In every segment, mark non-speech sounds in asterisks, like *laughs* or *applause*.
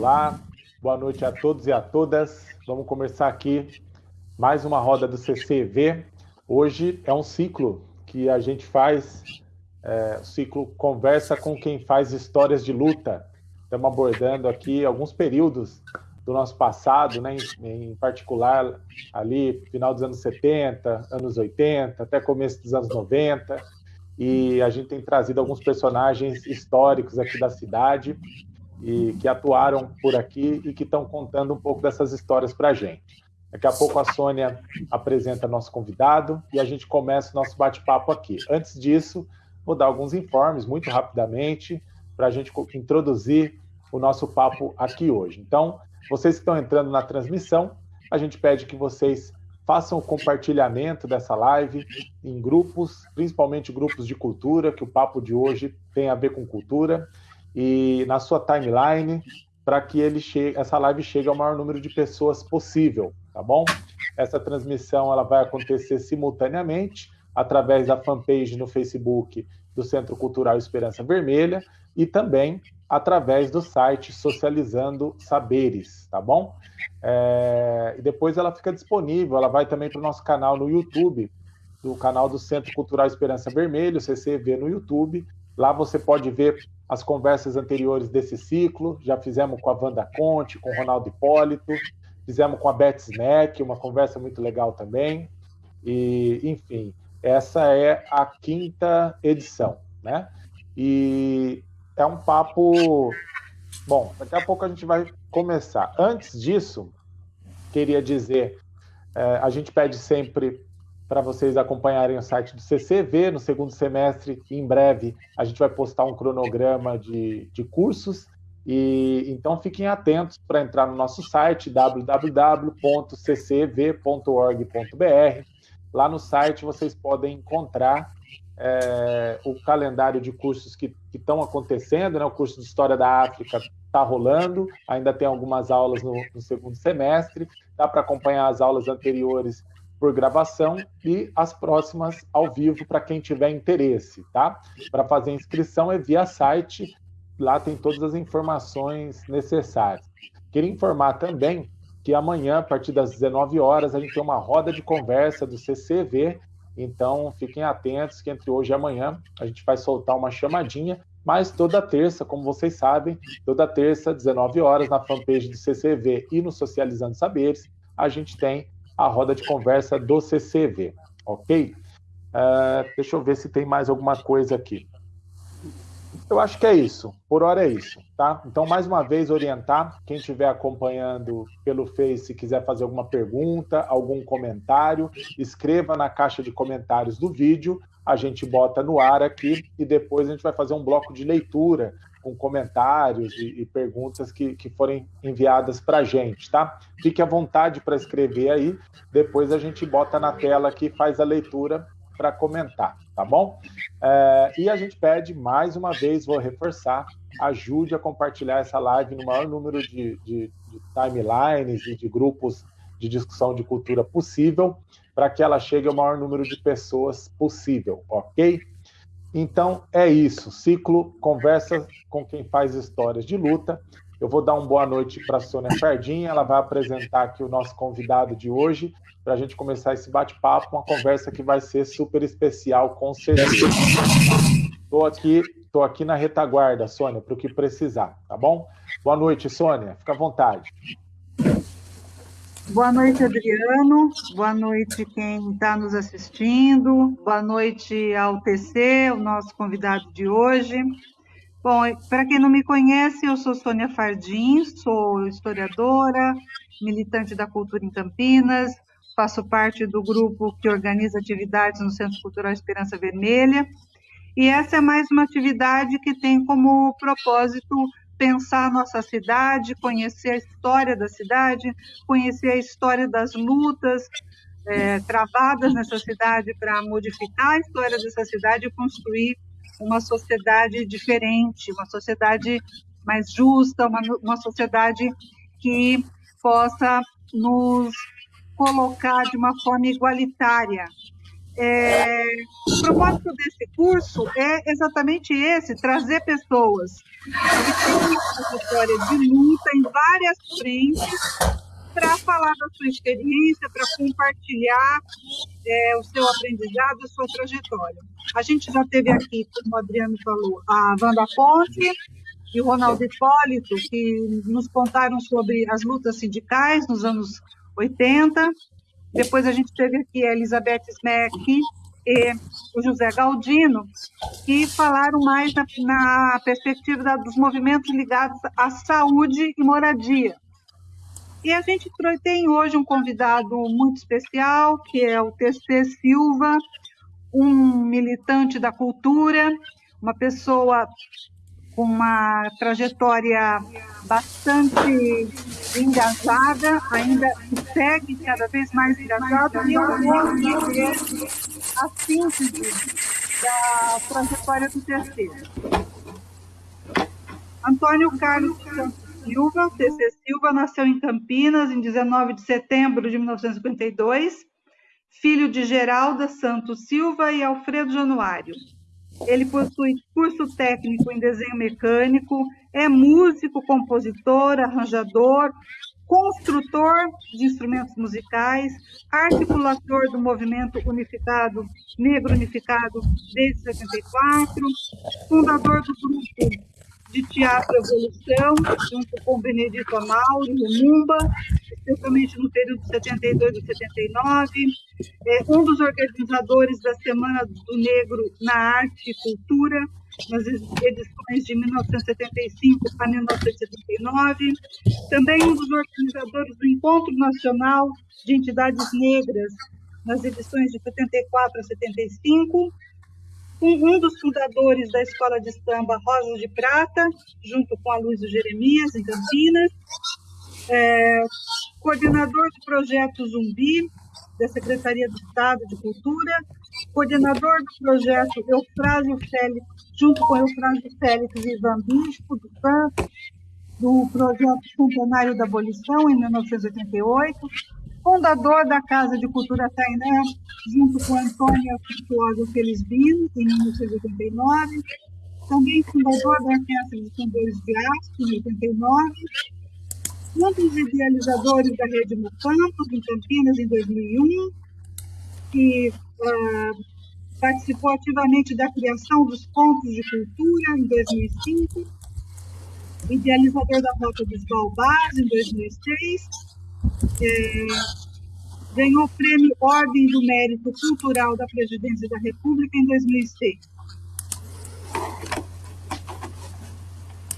olá. Boa noite a todos e a todas. Vamos começar aqui mais uma roda do CCV. Hoje é um ciclo que a gente faz, é, o ciclo Conversa com quem faz histórias de luta. Estamos abordando aqui alguns períodos do nosso passado, né, em, em particular ali final dos anos 70, anos 80, até começo dos anos 90, e a gente tem trazido alguns personagens históricos aqui da cidade e que atuaram por aqui e que estão contando um pouco dessas histórias para a gente. Daqui a pouco a Sônia apresenta nosso convidado e a gente começa o nosso bate-papo aqui. Antes disso, vou dar alguns informes muito rapidamente para a gente introduzir o nosso papo aqui hoje. Então, vocês que estão entrando na transmissão, a gente pede que vocês façam o compartilhamento dessa live em grupos, principalmente grupos de cultura, que o papo de hoje tem a ver com cultura, e na sua timeline, para que ele chegue, essa live chegue ao maior número de pessoas possível, tá bom? Essa transmissão ela vai acontecer simultaneamente através da fanpage no Facebook do Centro Cultural Esperança Vermelha e também através do site Socializando Saberes, tá bom? É, e depois ela fica disponível, ela vai também para o nosso canal no YouTube, do canal do Centro Cultural Esperança Vermelho, CCV no YouTube. Lá você pode ver as conversas anteriores desse ciclo, já fizemos com a Wanda Conte, com o Ronaldo Hipólito, fizemos com a Beth Snack, uma conversa muito legal também. E, enfim, essa é a quinta edição, né? E é um papo. Bom, daqui a pouco a gente vai começar. Antes disso, queria dizer: é, a gente pede sempre para vocês acompanharem o site do CCV no segundo semestre. Em breve, a gente vai postar um cronograma de, de cursos. E então fiquem atentos para entrar no nosso site www.ccv.org.br. Lá no site vocês podem encontrar é, o calendário de cursos que estão acontecendo, né? o curso de História da África está rolando, ainda tem algumas aulas no, no segundo semestre, dá para acompanhar as aulas anteriores por gravação e as próximas ao vivo para quem tiver interesse, tá? Para fazer inscrição é via site, lá tem todas as informações necessárias. Queria informar também que amanhã, a partir das 19 horas, a gente tem uma roda de conversa do CCV então, fiquem atentos que entre hoje e amanhã a gente vai soltar uma chamadinha, mas toda terça, como vocês sabem, toda terça, 19 horas, na fanpage do CCV e no Socializando Saberes, a gente tem a roda de conversa do CCV, ok? Uh, deixa eu ver se tem mais alguma coisa aqui. Eu acho que é isso. Por hora é isso, tá? Então, mais uma vez, orientar quem estiver acompanhando pelo Face, se quiser fazer alguma pergunta, algum comentário, escreva na caixa de comentários do vídeo, a gente bota no ar aqui e depois a gente vai fazer um bloco de leitura com comentários e, e perguntas que, que forem enviadas para a gente, tá? Fique à vontade para escrever aí, depois a gente bota na tela aqui faz a leitura para comentar, tá bom? É, e a gente pede mais uma vez, vou reforçar, ajude a compartilhar essa live no maior número de, de, de timelines e de grupos de discussão de cultura possível, para que ela chegue ao maior número de pessoas possível, ok? Então é isso, ciclo conversa com quem faz histórias de luta. Eu vou dar uma boa noite para a Sônia Sardinha, ela vai apresentar aqui o nosso convidado de hoje, para a gente começar esse bate-papo, uma conversa que vai ser super especial, com certeza. Estou aqui, tô aqui na retaguarda, Sônia, para o que precisar, tá bom? Boa noite, Sônia, fica à vontade. Boa noite, Adriano. Boa noite quem está nos assistindo. Boa noite ao TC, o nosso convidado de hoje. Bom, para quem não me conhece, eu sou Sônia Fardim, sou historiadora, militante da cultura em Campinas, faço parte do grupo que organiza atividades no Centro Cultural Esperança Vermelha. E essa é mais uma atividade que tem como propósito pensar a nossa cidade, conhecer a história da cidade, conhecer a história das lutas é, travadas nessa cidade para modificar a história dessa cidade e construir uma sociedade diferente, uma sociedade mais justa, uma, uma sociedade que possa nos colocar de uma forma igualitária. É, o propósito desse curso é exatamente esse: trazer pessoas que têm uma trajetória de luta em várias frentes para falar da sua experiência, para compartilhar é, o seu aprendizado, a sua trajetória. A gente já teve aqui, como o Adriano falou, a Wanda Ponte e o Ronaldo Hipólito, que nos contaram sobre as lutas sindicais nos anos 80. Depois a gente teve aqui a Elizabeth Smeck e o José Galdino, que falaram mais na, na perspectiva da, dos movimentos ligados à saúde e moradia. E a gente tem hoje um convidado muito especial, que é o TC Silva, um militante da cultura, uma pessoa com uma trajetória bastante engajada, ainda segue cada vez mais engajado, e eu vou a síntese da trajetória do terceiro. Antônio Carlos Silva, TC Silva, nasceu em Campinas em 19 de setembro de 1952, filho de Geralda Santos Silva e Alfredo Januário. Ele possui curso técnico em desenho mecânico, é músico, compositor, arranjador, construtor de instrumentos musicais, articulador do movimento unificado, negro unificado desde 74, fundador do grupo de Teatro Evolução, junto com Benedito Amauro, Lumumba, especialmente no período de 72 e 79, é um dos organizadores da Semana do Negro na Arte e Cultura, nas edições de 1975 a 1979, também um dos organizadores do Encontro Nacional de Entidades Negras, nas edições de 74 a 75, um, dos fundadores da Escola de Samba Rosas de Prata, junto com a Luiz Jeremias, em Campinas, é, coordenador do projeto Zumbi, da Secretaria de Estado de Cultura, coordenador do projeto Eufrásio Félix, junto com Eufrásio Félix e Ivan Bispo, do PAN, do projeto Centenário da Abolição, em 1988, fundador da Casa de Cultura Tainã, junto com Antônia Frutuosa Felizbino, em 1989, também fundador da Orquestra de Tambores de Aço, em 89, um dos idealizadores da Rede Mucampos, em Campinas, em 2001, que uh, participou ativamente da criação dos pontos de cultura, em 2005, idealizador da Rota dos Balbás, em 2006, é, ganhou o prêmio Ordem do Mérito Cultural da Presidência da República em 2006.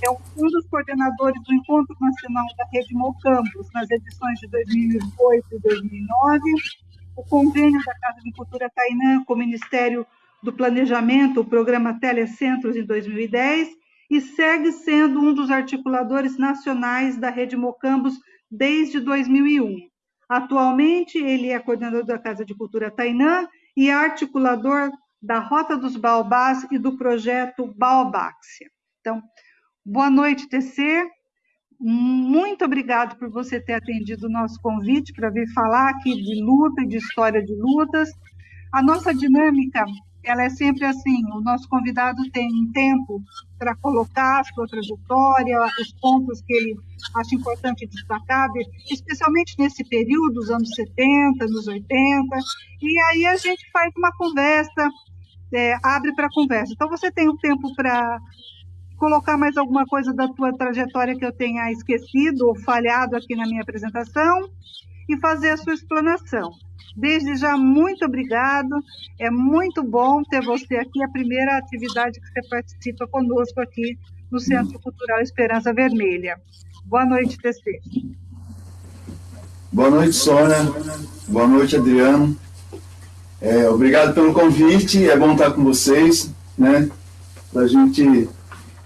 É um dos coordenadores do Encontro Nacional da Rede Mocampos nas edições de 2008 e 2009, o convênio da Casa de Cultura Tainã com o Ministério do Planejamento, o programa Telecentros em 2010, e segue sendo um dos articuladores nacionais da Rede Mocambos desde 2001. Atualmente, ele é coordenador da Casa de Cultura Tainã e articulador da Rota dos Baobás e do projeto Baobáxia. Então, boa noite, TC. Muito obrigado por você ter atendido o nosso convite para vir falar aqui de luta e de história de lutas. A nossa dinâmica ela é sempre assim, o nosso convidado tem um tempo para colocar a sua trajetória, os pontos que ele acha importante destacar, especialmente nesse período, dos anos 70, nos 80, e aí a gente faz uma conversa, é, abre para conversa. Então, você tem um tempo para colocar mais alguma coisa da tua trajetória que eu tenha esquecido ou falhado aqui na minha apresentação e fazer a sua explanação. Desde já, muito obrigado. É muito bom ter você aqui, a primeira atividade que você participa conosco aqui no Centro Cultural Esperança Vermelha. Boa noite, TC. Boa noite, Sônia. Boa noite, Adriano. É, obrigado pelo convite. É bom estar com vocês, né? Para a gente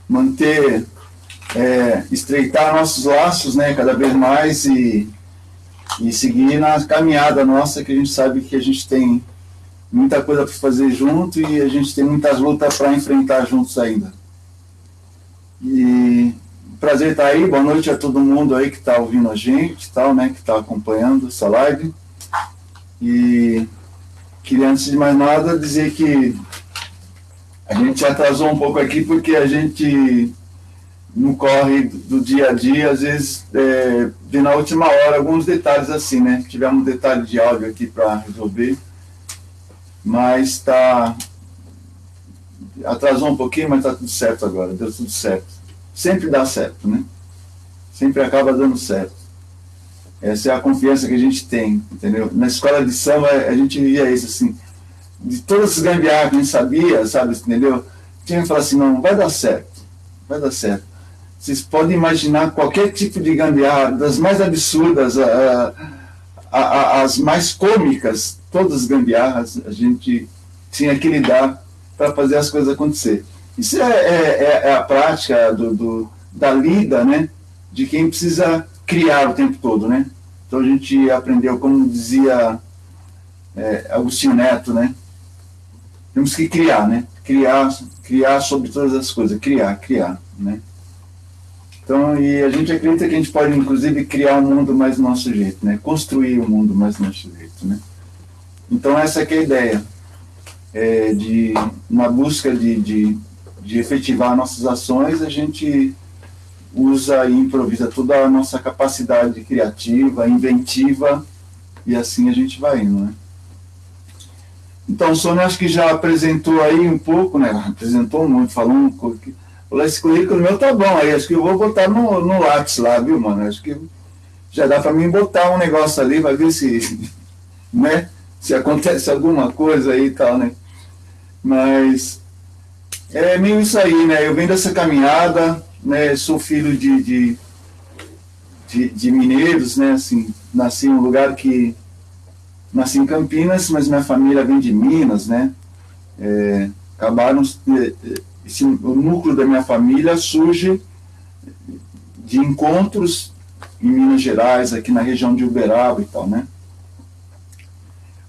manter, é, estreitar nossos laços, né? Cada vez mais e e seguir na caminhada nossa, que a gente sabe que a gente tem muita coisa para fazer junto e a gente tem muitas lutas para enfrentar juntos ainda. E prazer estar aí, boa noite a todo mundo aí que está ouvindo a gente, tal, né, que está acompanhando essa live. E queria, antes de mais nada, dizer que a gente atrasou um pouco aqui porque a gente no corre do dia a dia, às vezes é, vê na última hora alguns detalhes assim, né? Tivemos um detalhe de áudio aqui para resolver, mas está atrasou um pouquinho, mas está tudo certo agora, deu tudo certo. Sempre dá certo, né? Sempre acaba dando certo. Essa é a confiança que a gente tem, entendeu? Na escola de samba a gente via isso assim, de todas as gambiarras que a gente sabia, sabe, entendeu? Tinha que falar assim, não, vai dar certo, vai dar certo vocês podem imaginar qualquer tipo de gambiarra, das mais absurdas a, a, a, as mais cômicas, todas as gambiarras a gente tinha que lidar para fazer as coisas acontecer. Isso é, é, é, é a prática do, do, da lida, né? De quem precisa criar o tempo todo, né? Então a gente aprendeu, como dizia é, Agostinho Neto, né? Temos que criar, né? Criar, criar sobre todas as coisas, criar, criar, né? Então, e a gente acredita que a gente pode, inclusive, criar um mundo mais do nosso jeito, né? Construir um mundo mais do nosso jeito, né? Então, essa é a ideia, é de, na busca de, de, de efetivar nossas ações, a gente usa e improvisa toda a nossa capacidade criativa, inventiva, e assim a gente vai indo, né? Então, o Sônia acho que já apresentou aí um pouco, né? Apresentou muito, falou um pouco esse currículo meu tá bom, aí acho que eu vou botar no, no Lattes lá, viu, mano? Acho que já dá para mim botar um negócio ali, vai ver se, *laughs* né? Se acontece alguma coisa aí e tal, né? Mas é meio isso aí, né? Eu venho dessa caminhada, né? Sou filho de, de, de, de mineiros, né? Assim, nasci em um lugar que nasci em Campinas, mas minha família vem de Minas, né? É, acabaram esse, o núcleo da minha família surge de encontros em Minas Gerais, aqui na região de Uberaba e tal, né?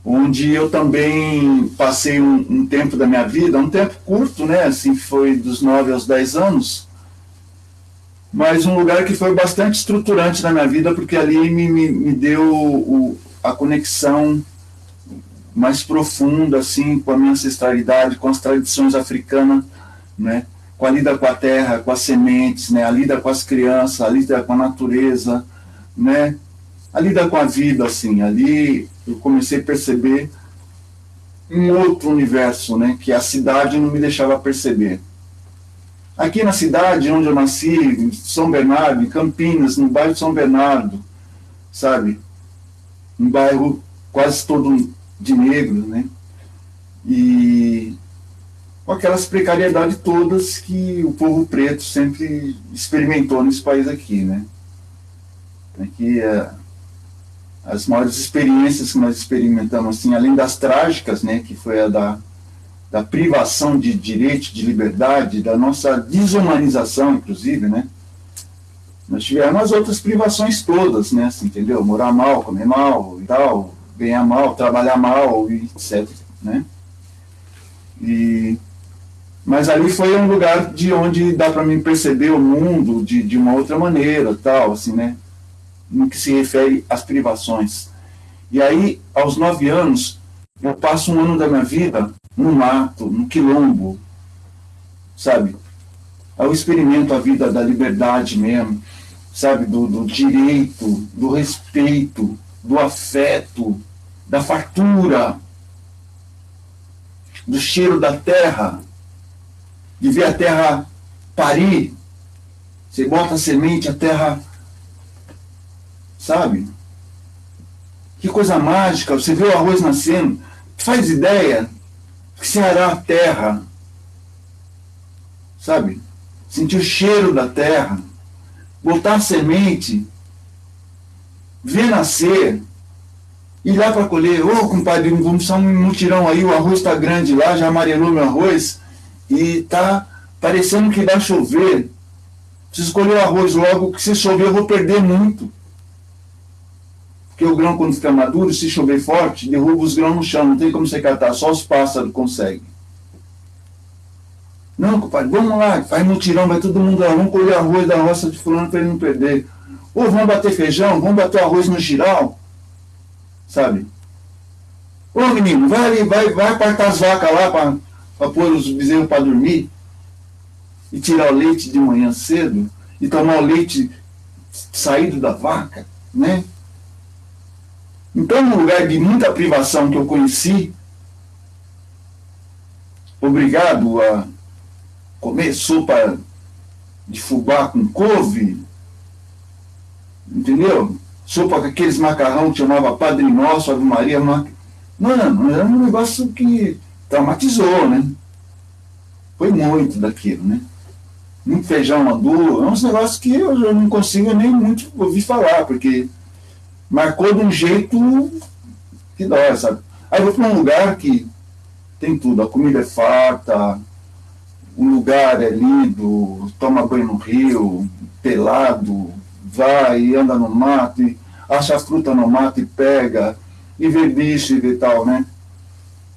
Onde eu também passei um, um tempo da minha vida, um tempo curto, né? Assim, foi dos 9 aos 10 anos, mas um lugar que foi bastante estruturante na minha vida, porque ali me, me, me deu o, a conexão mais profunda, assim, com a minha ancestralidade, com as tradições africanas, né? com a lida com a terra, com as sementes, né? a lida com as crianças, a lida com a natureza, né? a lida com a vida, assim, ali eu comecei a perceber um outro universo, né? que a cidade não me deixava perceber. Aqui na cidade onde eu nasci, em São Bernardo, em Campinas, no bairro de São Bernardo, sabe? Um bairro quase todo de negros, né? E com aquelas precariedades todas que o povo preto sempre experimentou nesse país aqui, né? É que é, as maiores experiências que nós experimentamos, assim, além das trágicas, né, que foi a da, da privação de direito, de liberdade, da nossa desumanização, inclusive, né? Nós tivemos as outras privações todas, né, assim, entendeu? Morar mal, comer mal e tal, ganhar mal, trabalhar mal, etc, né? E mas ali foi um lugar de onde dá para mim perceber o mundo de, de uma outra maneira, tal, assim, né? No que se refere às privações. E aí, aos nove anos, eu passo um ano da minha vida no mato, no quilombo, sabe? Eu experimento a vida da liberdade mesmo, sabe? Do, do direito, do respeito, do afeto, da fartura, do cheiro da terra, de ver a terra parir. Você bota a semente, a terra. Sabe? Que coisa mágica. Você vê o arroz nascendo. Faz ideia que se a terra. Sabe? Sentir o cheiro da terra. Botar a semente. Ver nascer. Ir lá para colher. Ô, oh, compadre, vamos só um mutirão aí. O arroz está grande lá, já amarelou meu arroz e tá parecendo que vai chover. Preciso escolher o arroz logo, que se chover eu vou perder muito. Porque o grão, quando fica maduro, se chover forte, derruba os grãos no chão, não tem como você catar, só os pássaros conseguem. Não, compadre, vamos lá, faz mutirão, vai todo mundo lá, vamos colher arroz da roça de fulano para ele não perder. Ou vamos bater feijão, vamos bater arroz no giral, sabe? Ô menino, vai ali, vai, vai apartar as vacas lá para pôr os bezerros para dormir e tirar o leite de manhã cedo e tomar o leite saído da vaca, né? Então, no lugar de muita privação que eu conheci, obrigado a comer sopa de fubá com couve, entendeu? Sopa com aqueles macarrão que chamava Padre Nosso, Ave Maria. Mano, era um negócio que traumatizou, né? Foi muito daquilo, né? Muito feijão maduro, é uns negócios que eu não consigo nem muito ouvir falar, porque marcou de um jeito que dói, sabe? Aí eu vou para um lugar que tem tudo, a comida é farta, o lugar é lindo, toma banho no rio, pelado, vai e anda no mato, e acha fruta no mato e pega, e vê bicho e vê tal, né?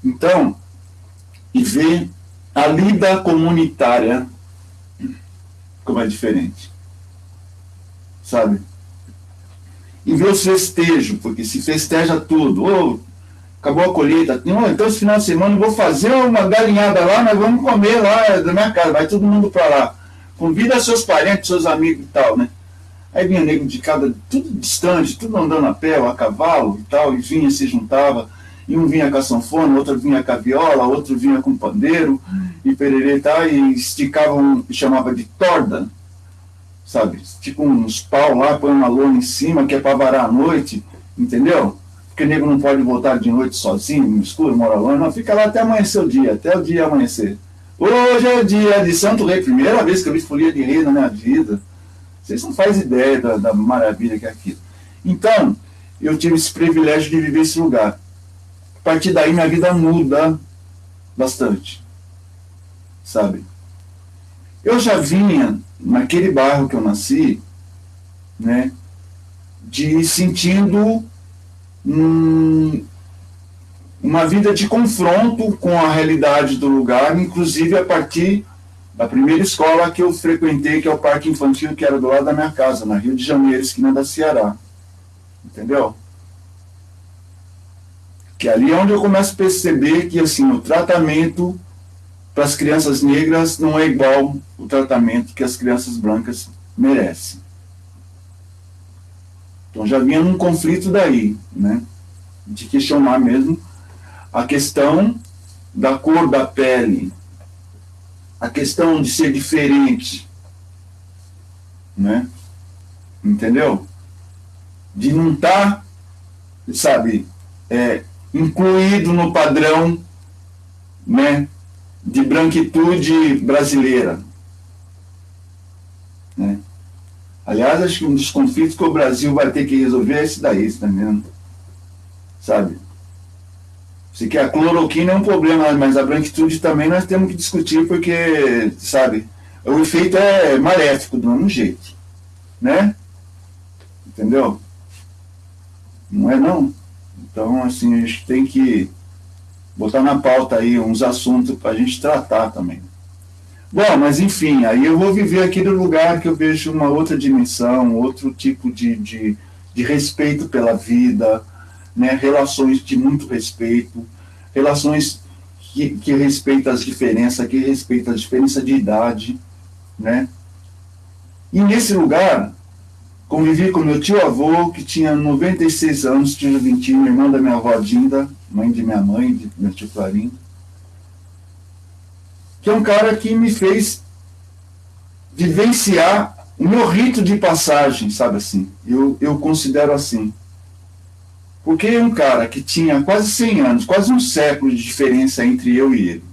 Então, e vê a lida comunitária como é diferente. Sabe? E vê os festejos, porque se festeja tudo. Oh, acabou a colheita. Oh, então, esse final de semana eu vou fazer uma galinhada lá, nós vamos comer lá da minha casa, vai todo mundo para lá. Convida seus parentes, seus amigos e tal, né? Aí vinha nego de cada, tudo distante, tudo andando a pé, ou a cavalo e tal, e vinha, se juntava. E um vinha com a sanfona, outro vinha com a viola, outro vinha com pandeiro, e pererê e tal, e esticavam, chamava de torda, sabe? Tipo uns pau lá, põe uma lona em cima, que é para varar a noite, entendeu? Porque nego não pode voltar de noite sozinho, no escuro, mora longe, não, fica lá até amanhecer o dia, até o dia amanhecer. Hoje é o dia de Santo Rei, primeira vez que eu vi folia de rei na minha vida. Vocês não fazem ideia da, da maravilha que é aquilo. Então, eu tive esse privilégio de viver esse lugar. A partir daí, minha vida muda bastante. Sabe? Eu já vinha, naquele bairro que eu nasci, né, de sentindo hum, uma vida de confronto com a realidade do lugar, inclusive a partir da primeira escola que eu frequentei, que é o Parque Infantil, que era do lado da minha casa, na Rio de Janeiro, esquina da Ceará. Entendeu? Que ali é onde eu começo a perceber que assim, o tratamento para as crianças negras não é igual o tratamento que as crianças brancas merecem. Então já vinha num conflito daí, né? De questionar mesmo a questão da cor da pele, a questão de ser diferente, né? Entendeu? De não estar, tá, sabe, é, incluído no padrão, né, de branquitude brasileira. Né? Aliás, acho que um dos conflitos que o Brasil vai ter que resolver é esse daí, tá vendo? Sabe? Se que a cloroquina é um problema, mas a branquitude também nós temos que discutir, porque, sabe, o efeito é maléfico do mesmo jeito. Né? Entendeu? Não é não? Então, assim, a gente tem que botar na pauta aí uns assuntos para a gente tratar também. Bom, mas enfim, aí eu vou viver aqui no lugar que eu vejo uma outra dimensão, outro tipo de, de, de respeito pela vida, né, relações de muito respeito, relações que, que respeitam as diferenças, que respeitam a diferença de idade, né? E nesse lugar, convivi com meu tio avô, que tinha 96 anos, tinha 21, irmão da minha avó Dinda, mãe de minha mãe, de meu tio Clarindo, que é um cara que me fez vivenciar o meu rito de passagem, sabe assim? Eu, eu considero assim. Porque é um cara que tinha quase 100 anos, quase um século de diferença entre eu e ele.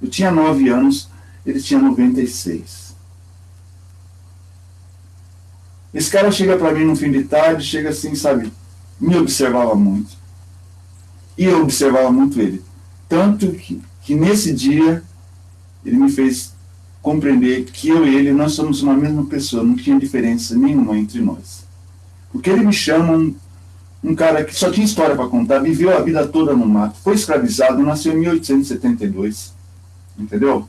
Eu tinha 9 anos, ele tinha 96. Esse cara chega para mim no fim de tarde, chega assim, sabe? Me observava muito. E eu observava muito ele. Tanto que, que nesse dia ele me fez compreender que eu e ele, nós somos uma mesma pessoa, não tinha diferença nenhuma entre nós. Porque ele me chama um um cara que só tinha história para contar, viveu a vida toda no mato, foi escravizado, nasceu em 1872, entendeu?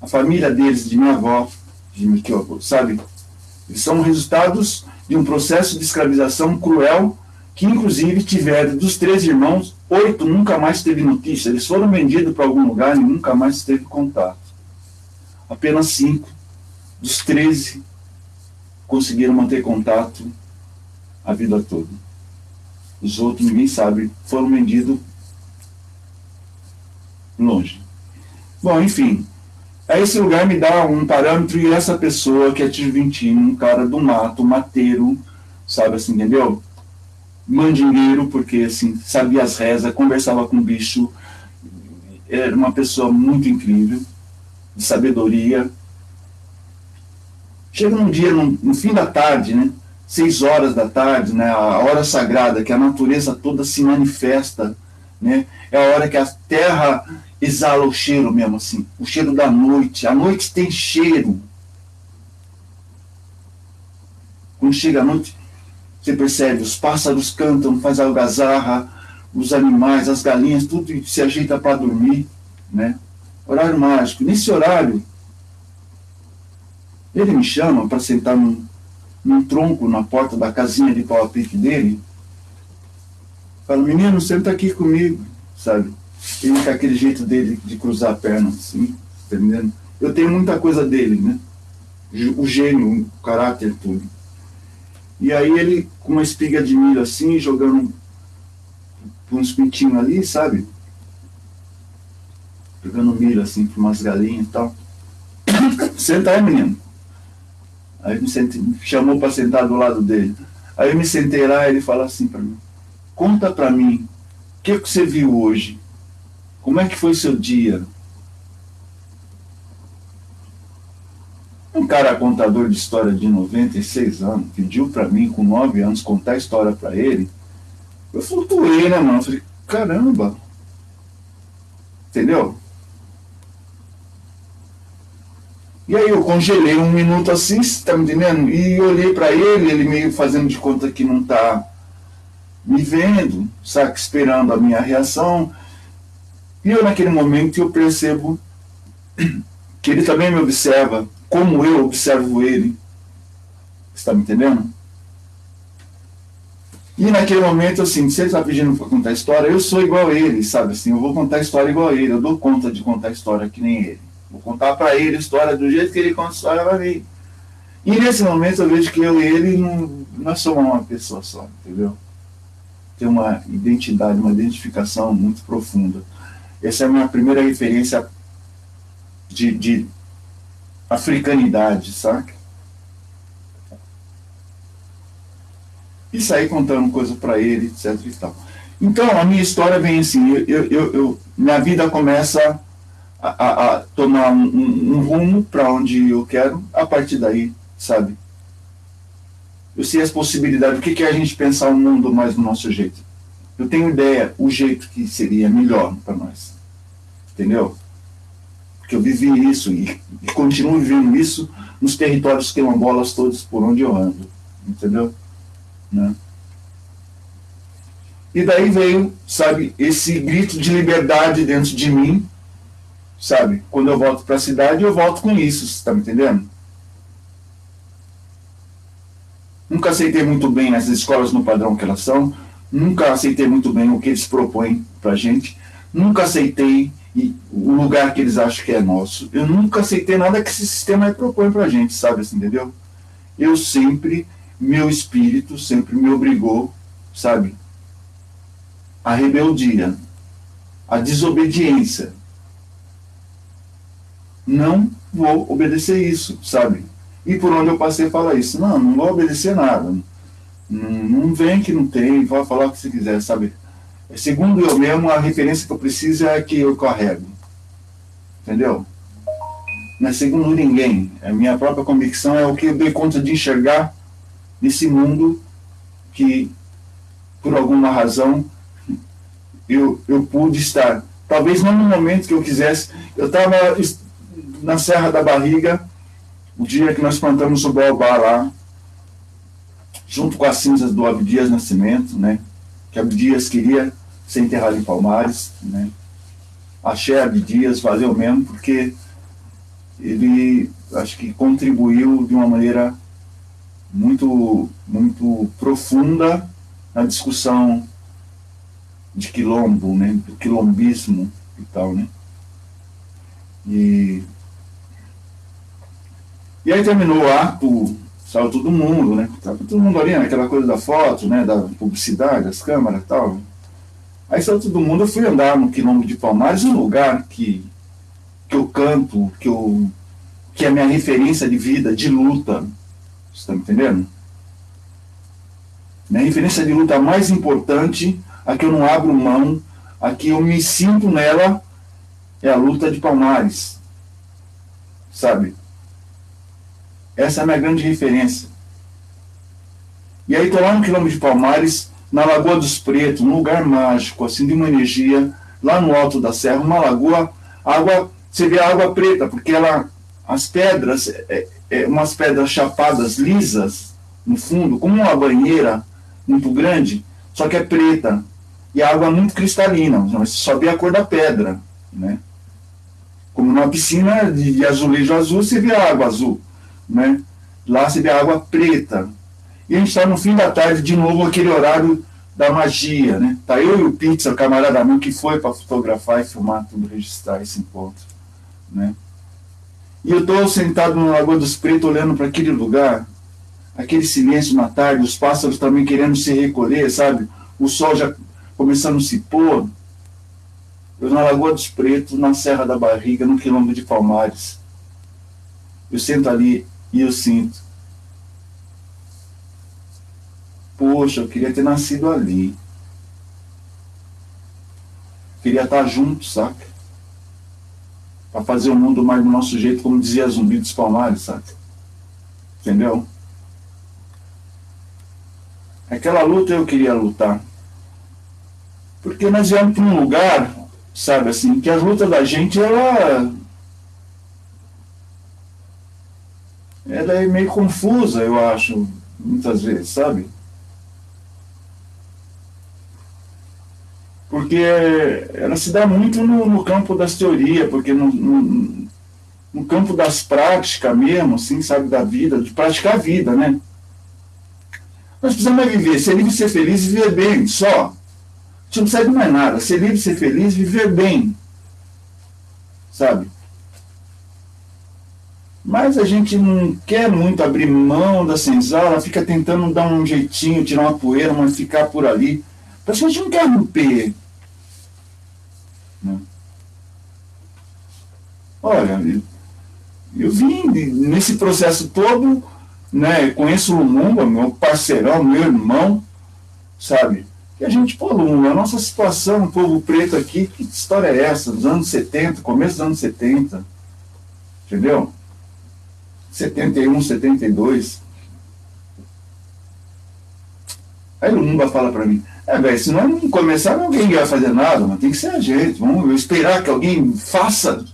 A família deles, de minha avó, de meu avô, sabe? São resultados de um processo de escravização cruel que inclusive tiveram, dos três irmãos, oito nunca mais teve notícia. Eles foram vendidos para algum lugar e nunca mais teve contato. Apenas cinco dos treze conseguiram manter contato a vida toda. Os outros, ninguém sabe, foram vendidos longe. Bom, enfim, esse lugar me dá um parâmetro e essa pessoa que é Tirvintino, um cara do mato, mateiro, sabe assim, entendeu? mandingueiro, porque assim, sabia as rezas, conversava com o bicho, era uma pessoa muito incrível, de sabedoria. Chega um dia, no, no fim da tarde, né, seis horas da tarde, né, a hora sagrada, que a natureza toda se manifesta, né, é a hora que a terra exala o cheiro mesmo, assim, o cheiro da noite. A noite tem cheiro. Quando chega a noite, você percebe, os pássaros cantam, faz algazarra, os animais, as galinhas, tudo se ajeita para dormir, né? Horário mágico. Nesse horário, ele me chama para sentar num, num, tronco na porta da casinha de pau a pique dele. Fala, menino, senta aqui comigo, sabe? Ele com aquele jeito dele de cruzar a perna, assim, tá entendendo? Eu tenho muita coisa dele, né? O gênio, o caráter, tudo. E aí ele, com uma espiga de milho assim, jogando uns pintinhos ali, sabe? Jogando milho assim para umas galinhas e tal. *coughs* Senta aí, menino. Aí me, sente, me chamou para sentar do lado dele. Aí eu me sentei lá e ele fala assim para mim: Conta para mim, o que, que você viu hoje? Como é que foi seu dia? Um cara contador de história de 96 anos pediu para mim, com 9 anos, contar a história para ele. Eu flutuei, né, mano? Eu falei, caramba. Entendeu? E aí eu congelei um minuto assim, você tá me entendendo? E olhei para ele, ele meio fazendo de conta que não tá me vendo, sabe, esperando a minha reação. E eu naquele momento eu percebo que ele também me observa como eu observo ele. Está me entendendo? E naquele momento, assim, se ele está pedindo para contar história, eu sou igual a ele, sabe? Assim, eu vou contar história igual a ele, eu dou conta de contar história que nem ele. Vou contar para ele a história do jeito que ele conta a história para mim. E nesse momento eu vejo que eu e ele não, nós somos uma pessoa só, entendeu? Tem uma identidade, uma identificação muito profunda. Essa é a minha primeira referência de, de africanidade, saca? E sair contando coisa para ele, etc e tal. Então, a minha história vem assim, eu, eu, eu minha vida começa a, a, a tomar um, um, um rumo para onde eu quero, a partir daí, sabe? Eu sei as possibilidades, o que, que é a gente pensar o mundo mais do nosso jeito. Eu tenho ideia, o jeito que seria melhor para nós. Entendeu? que eu vivi isso e, e continuo vivendo isso nos territórios quilombolas todos por onde eu ando, entendeu? Né? E daí veio, sabe, esse grito de liberdade dentro de mim, sabe? Quando eu volto para a cidade, eu volto com isso, você está me entendendo? Nunca aceitei muito bem as escolas no padrão que elas são, nunca aceitei muito bem o que eles propõem para gente, nunca aceitei o lugar que eles acham que é nosso. Eu nunca aceitei nada que esse sistema propõe para a gente, sabe assim, entendeu? Eu sempre, meu espírito sempre me obrigou, sabe, a rebeldia, a desobediência. Não vou obedecer isso, sabe? E por onde eu passei fala isso. Não, não vou obedecer nada. Não, não vem que não tem, vai falar o que você quiser, sabe? Segundo eu mesmo, a referência que eu preciso é a que eu carrego. Entendeu? Não é segundo ninguém. A minha própria convicção é o que eu dei conta de enxergar nesse mundo que, por alguma razão, eu, eu pude estar. Talvez não no momento que eu quisesse. Eu estava na Serra da Barriga, o dia que nós plantamos o baobá lá, junto com as cinzas do Abdias Nascimento, né? Que Abdias queria ser enterrado em Palmares. Né? Axé de Dias, valeu mesmo, porque ele acho que contribuiu de uma maneira muito, muito profunda na discussão de quilombo, né, do quilombismo e tal, né. E, e aí terminou o ato, saiu todo mundo, né, tava todo mundo ali, né, aquela coisa da foto, né, da publicidade, as câmeras e tal. Aí saiu todo mundo, eu fui andar no quilombo de Palmares, um lugar que, que eu canto, que, eu, que é a minha referência de vida, de luta, você está me entendendo? Minha referência de luta mais importante, a que eu não abro mão, a que eu me sinto nela, é a luta de Palmares. Sabe? Essa é a minha grande referência. E aí estou lá no quilômetro de Palmares, na Lagoa dos Pretos, um lugar mágico, assim, de uma energia, lá no alto da serra, uma lagoa, água, você vê a água preta, porque ela, as pedras, é, é, umas pedras chapadas lisas, no fundo, como uma banheira, muito grande, só que é preta. E a água é muito cristalina, você só vê a cor da pedra. Né? Como numa piscina de azulejo azul, você vê a água azul. Né? Lá você vê água preta. E a gente está no fim da tarde, de novo, aquele horário da magia. Né? Tá eu e o Pizza, o camarada meu, que foi para fotografar e filmar tudo, registrar esse encontro. Né? E eu estou sentado na Lagoa dos Pretos, olhando para aquele lugar, aquele silêncio na tarde, os pássaros também querendo se recolher, sabe? O sol já começando a se pôr. Eu na Lagoa dos Pretos, na Serra da Barriga, no quilômetro de Palmares. Eu sento ali e eu sinto. Poxa, eu queria ter nascido ali. Queria estar junto, saca? Para fazer o mundo mais do nosso jeito, como dizia Zumbi dos Palmares, saca? Entendeu? Aquela luta eu queria lutar. Porque nós viemos para um lugar, sabe assim, que a luta da gente, ela. Ela é meio confusa, eu acho, muitas vezes, sabe? Porque ela se dá muito no, no campo das teorias, porque no, no, no campo das práticas mesmo, assim, sabe, da vida, de praticar a vida, né? Nós precisamos viver, ser livre, ser feliz e viver bem, só. A gente não precisa mais nada. Ser livre, ser feliz, viver bem. Sabe? Mas a gente não quer muito abrir mão da senzala, fica tentando dar um jeitinho, tirar uma poeira, mas ficar por ali. Parece que a gente não quer romper. Né? Olha, eu vim nesse processo todo né? Conheço o Lumumba, meu parceirão, meu irmão, sabe? E a gente, pô, Lumumba, a nossa situação, o povo preto aqui, que história é essa? Dos anos 70, começo dos anos 70, entendeu? 71, 72. Aí o Lumumba fala para mim, é, velho, se não começar, ninguém vai fazer nada, mas tem que ser a gente, vamos esperar que alguém faça.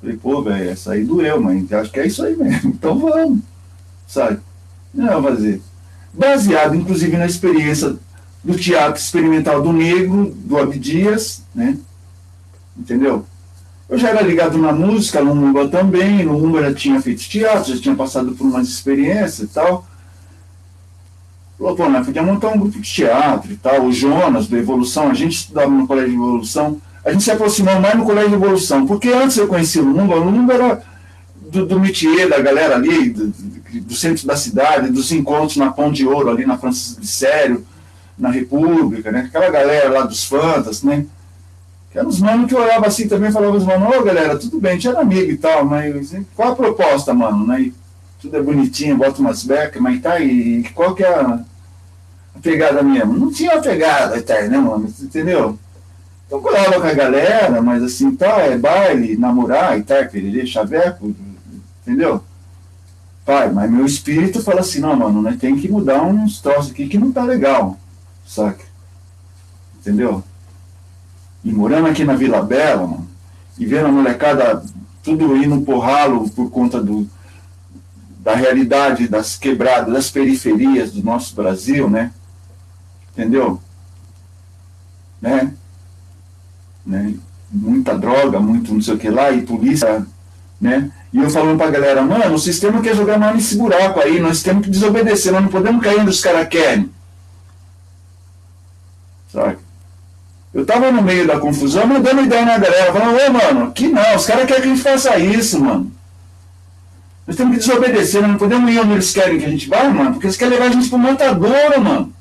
Falei, pô, velho, essa aí doeu, mas acho que é isso aí mesmo, então vamos sabe? Não vai fazer. Baseado, inclusive, na experiência do teatro experimental do negro, do Abdias, né? Entendeu? Eu já era ligado na música, no Lumba também, no Lumba já tinha feito teatro, já tinha passado por umas experiências e tal. Falou, pô, nós podíamos montar um grupo de teatro e tal, o Jonas, do Evolução, a gente estudava no Colégio de Evolução, a gente se aproximou mais no Colégio de Evolução, porque antes eu conhecia o Lumba, o Lumba era do, do métier, da galera ali, do, do, centro da cidade, dos encontros na Pão de Ouro, ali na Francisco Sério, na República, né? Aquela galera lá dos Fantas, né? Que eram os manos que olhavam assim também falavam, os manos, ô galera, tudo bem, tinha amigo e tal, mas qual a proposta, mano, né? tudo é bonitinho, bota umas becas, mas tá aí, qual que é a, a pegada mesmo? Não tinha a pegada, tá, né, mano? Entendeu? Então colava com a galera, mas assim, tá, é baile, namorar e tal, pererê, chaveco, Entendeu? Pai, mas meu espírito fala assim, não, mano, né, tem que mudar uns troços aqui que não tá legal, saca? Entendeu? E morando aqui na Vila Bela, mano, e vendo a molecada tudo indo por ralo por conta do, da realidade das quebradas, das periferias do nosso Brasil, né? Entendeu? Né? né? Muita droga, muito não sei o que lá, e polícia, né? E eu falando pra galera, mano, o sistema quer jogar nós nesse buraco aí, nós temos que desobedecer, nós não podemos cair onde os caras querem. Sabe? Eu tava no meio da confusão, mandando ideia na galera, falando, ô mano, que não, os caras querem que a gente faça isso, mano. Nós temos que desobedecer, não podemos ir onde eles querem que a gente vá, mano, porque eles querem levar a gente pro matador, mano.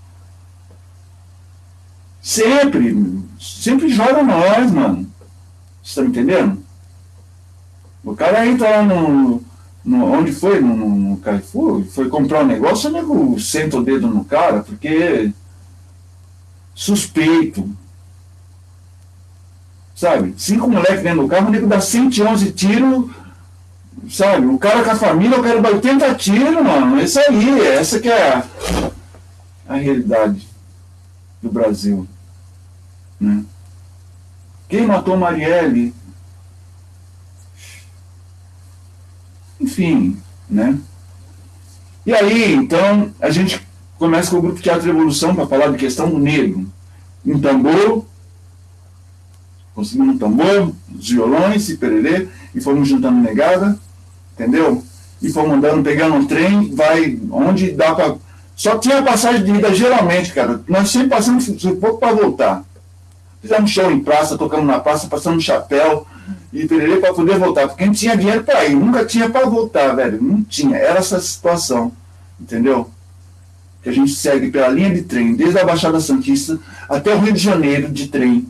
Sempre, sempre joga nós, mano. Você tá me entendendo? O cara entra lá no. no onde foi? No, no Carrefour? Foi comprar um negócio, o nego senta o dedo no cara, porque. Suspeito. Sabe? Cinco moleques dentro do carro, o nego dá 111 tiros Sabe? O cara com a família, o cara dá 80 tiros, mano. É isso aí, essa que é a, a realidade do Brasil. Né? Quem matou Marielle? Enfim, né? E aí, então, a gente começa com o grupo Teatro Revolução para falar de questão do negro. Um tambor, conseguimos tambor, os violões e pererê, e fomos juntando negada entendeu? E fomos andando, pegando um trem, vai onde dá para. Só tinha passagem de ida, geralmente, cara. Nós sempre passamos um pouco para voltar. Fizemos show em praça, tocamos na praça, passamos chapéu e pererê para poder voltar. Porque a gente tinha dinheiro para ir, nunca tinha para voltar, velho. Não tinha. Era essa situação, entendeu? Que a gente segue pela linha de trem, desde a Baixada Santista até o Rio de Janeiro de trem,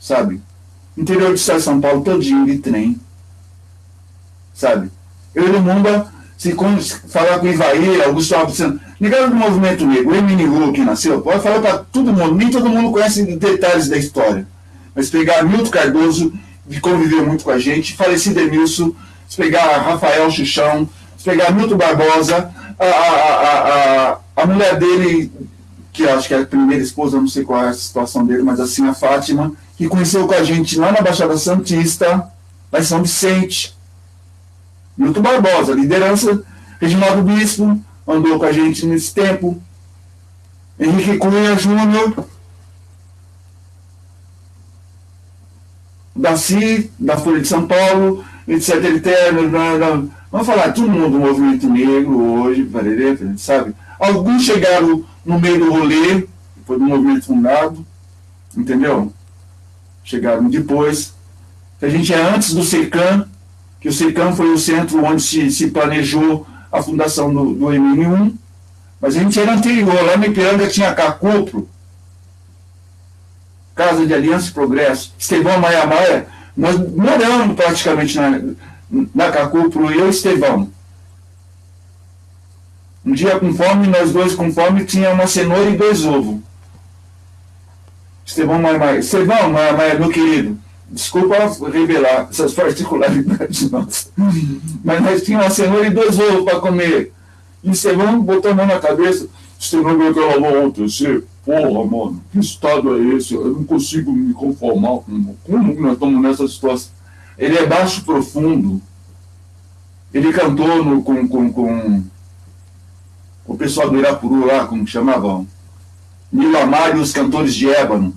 sabe? Interior de São Paulo todinho de trem sabe? Eu e Lumumba, se falar com o Ivaí, Augusto Alves, ligado do movimento negro, o Emini que nasceu, pode falar para todo mundo, nem todo mundo conhece detalhes da história. Mas pegar Milton Cardoso, que conviveu muito com a gente, falecido Emilson, se pegar Rafael Chuchão, se pegar Milton Barbosa, a, a, a, a, mulher dele, que acho que é a primeira esposa, não sei qual é a situação dele, mas assim, a Fátima, que conheceu com a gente lá na Baixada Santista, lá em São Vicente, Milton Barbosa, liderança, Reginaldo Bispo, andou com a gente nesse tempo, Henrique Cunha Júnior, Daci, da Folha de São Paulo, etc. Vamos falar, todo mundo do movimento negro hoje, sabe? Alguns chegaram no meio do rolê, foi do movimento fundado, entendeu? Chegaram depois. A gente é antes do SECAM, que o CICAM foi o centro onde se, se planejou a fundação do, do M1, mas a gente era anterior, lá no Ipiranga tinha Cacupro, Casa de Aliança e Progresso, Estevão Maia Maia, nós moramos praticamente na, na Cacupro, eu e Estevão. Um dia com fome, nós dois com fome, tinha uma cenoura e dois ovos. Estevão Maia, Estevão Maia, meu querido, Desculpa revelar essas particularidades *laughs* nossas. Mas nós tínhamos uma cenoura e dois ovos para comer. E Estevão botou a mão na cabeça. Estevão viu aquela mão acontecer. Porra, mano, que estado é esse? Eu não consigo me conformar com. Como nós estamos nessa situação? Ele é baixo profundo. Ele cantou no, com, com, com, com o pessoal do Irapuru lá, como chamavam? Milamar e os cantores de ébano.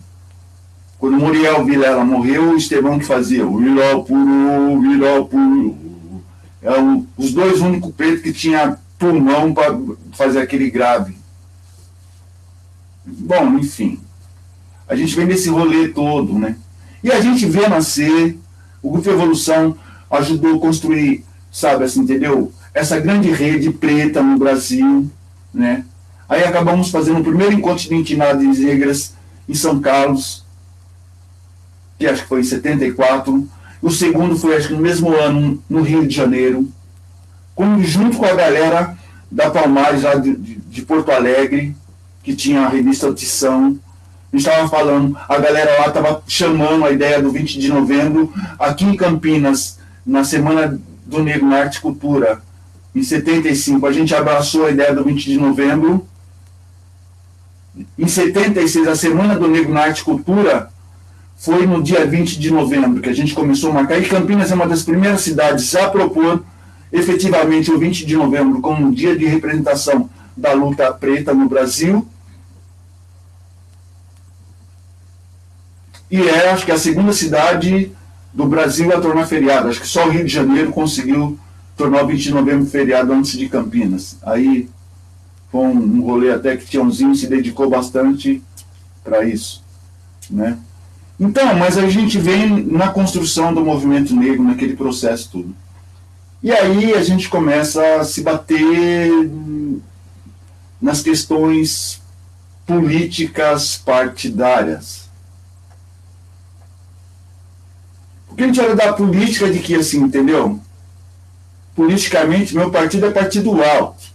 Quando Muriel Vilela morreu, o Estevão que fazia o Viló Puro, Viló Puro. É o, os dois únicos pretos que tinha pulmão para fazer aquele grave. Bom, enfim. A gente vem desse rolê todo, né? E a gente vê nascer, o Grupo Evolução ajudou a construir, sabe assim, entendeu? Essa grande rede preta no Brasil, né? Aí acabamos fazendo o primeiro encontro de entidades negras em São Carlos, que acho que foi em 74. O segundo foi, acho que no mesmo ano, no Rio de Janeiro. junto com a galera da Palmares, lá de, de, de Porto Alegre, que tinha a revista Audição. A gente estava falando, a galera lá estava chamando a ideia do 20 de novembro. Aqui em Campinas, na Semana do Negro na Arte e Cultura, em 75, a gente abraçou a ideia do 20 de novembro. Em 76, a Semana do Negro na Arte e Cultura foi no dia 20 de novembro que a gente começou a marcar, e Campinas é uma das primeiras cidades a propor efetivamente o 20 de novembro como um dia de representação da luta preta no Brasil. E é, acho que, a segunda cidade do Brasil a tornar feriado. Acho que só o Rio de Janeiro conseguiu tornar o 20 de novembro feriado antes de Campinas. Aí foi um, rolê até que Tiãozinho se dedicou bastante para isso, né? Então, mas a gente vem na construção do movimento negro, naquele processo tudo. E aí a gente começa a se bater nas questões políticas partidárias. Porque a gente olha da política de que assim, entendeu? Politicamente, meu partido é partido alto.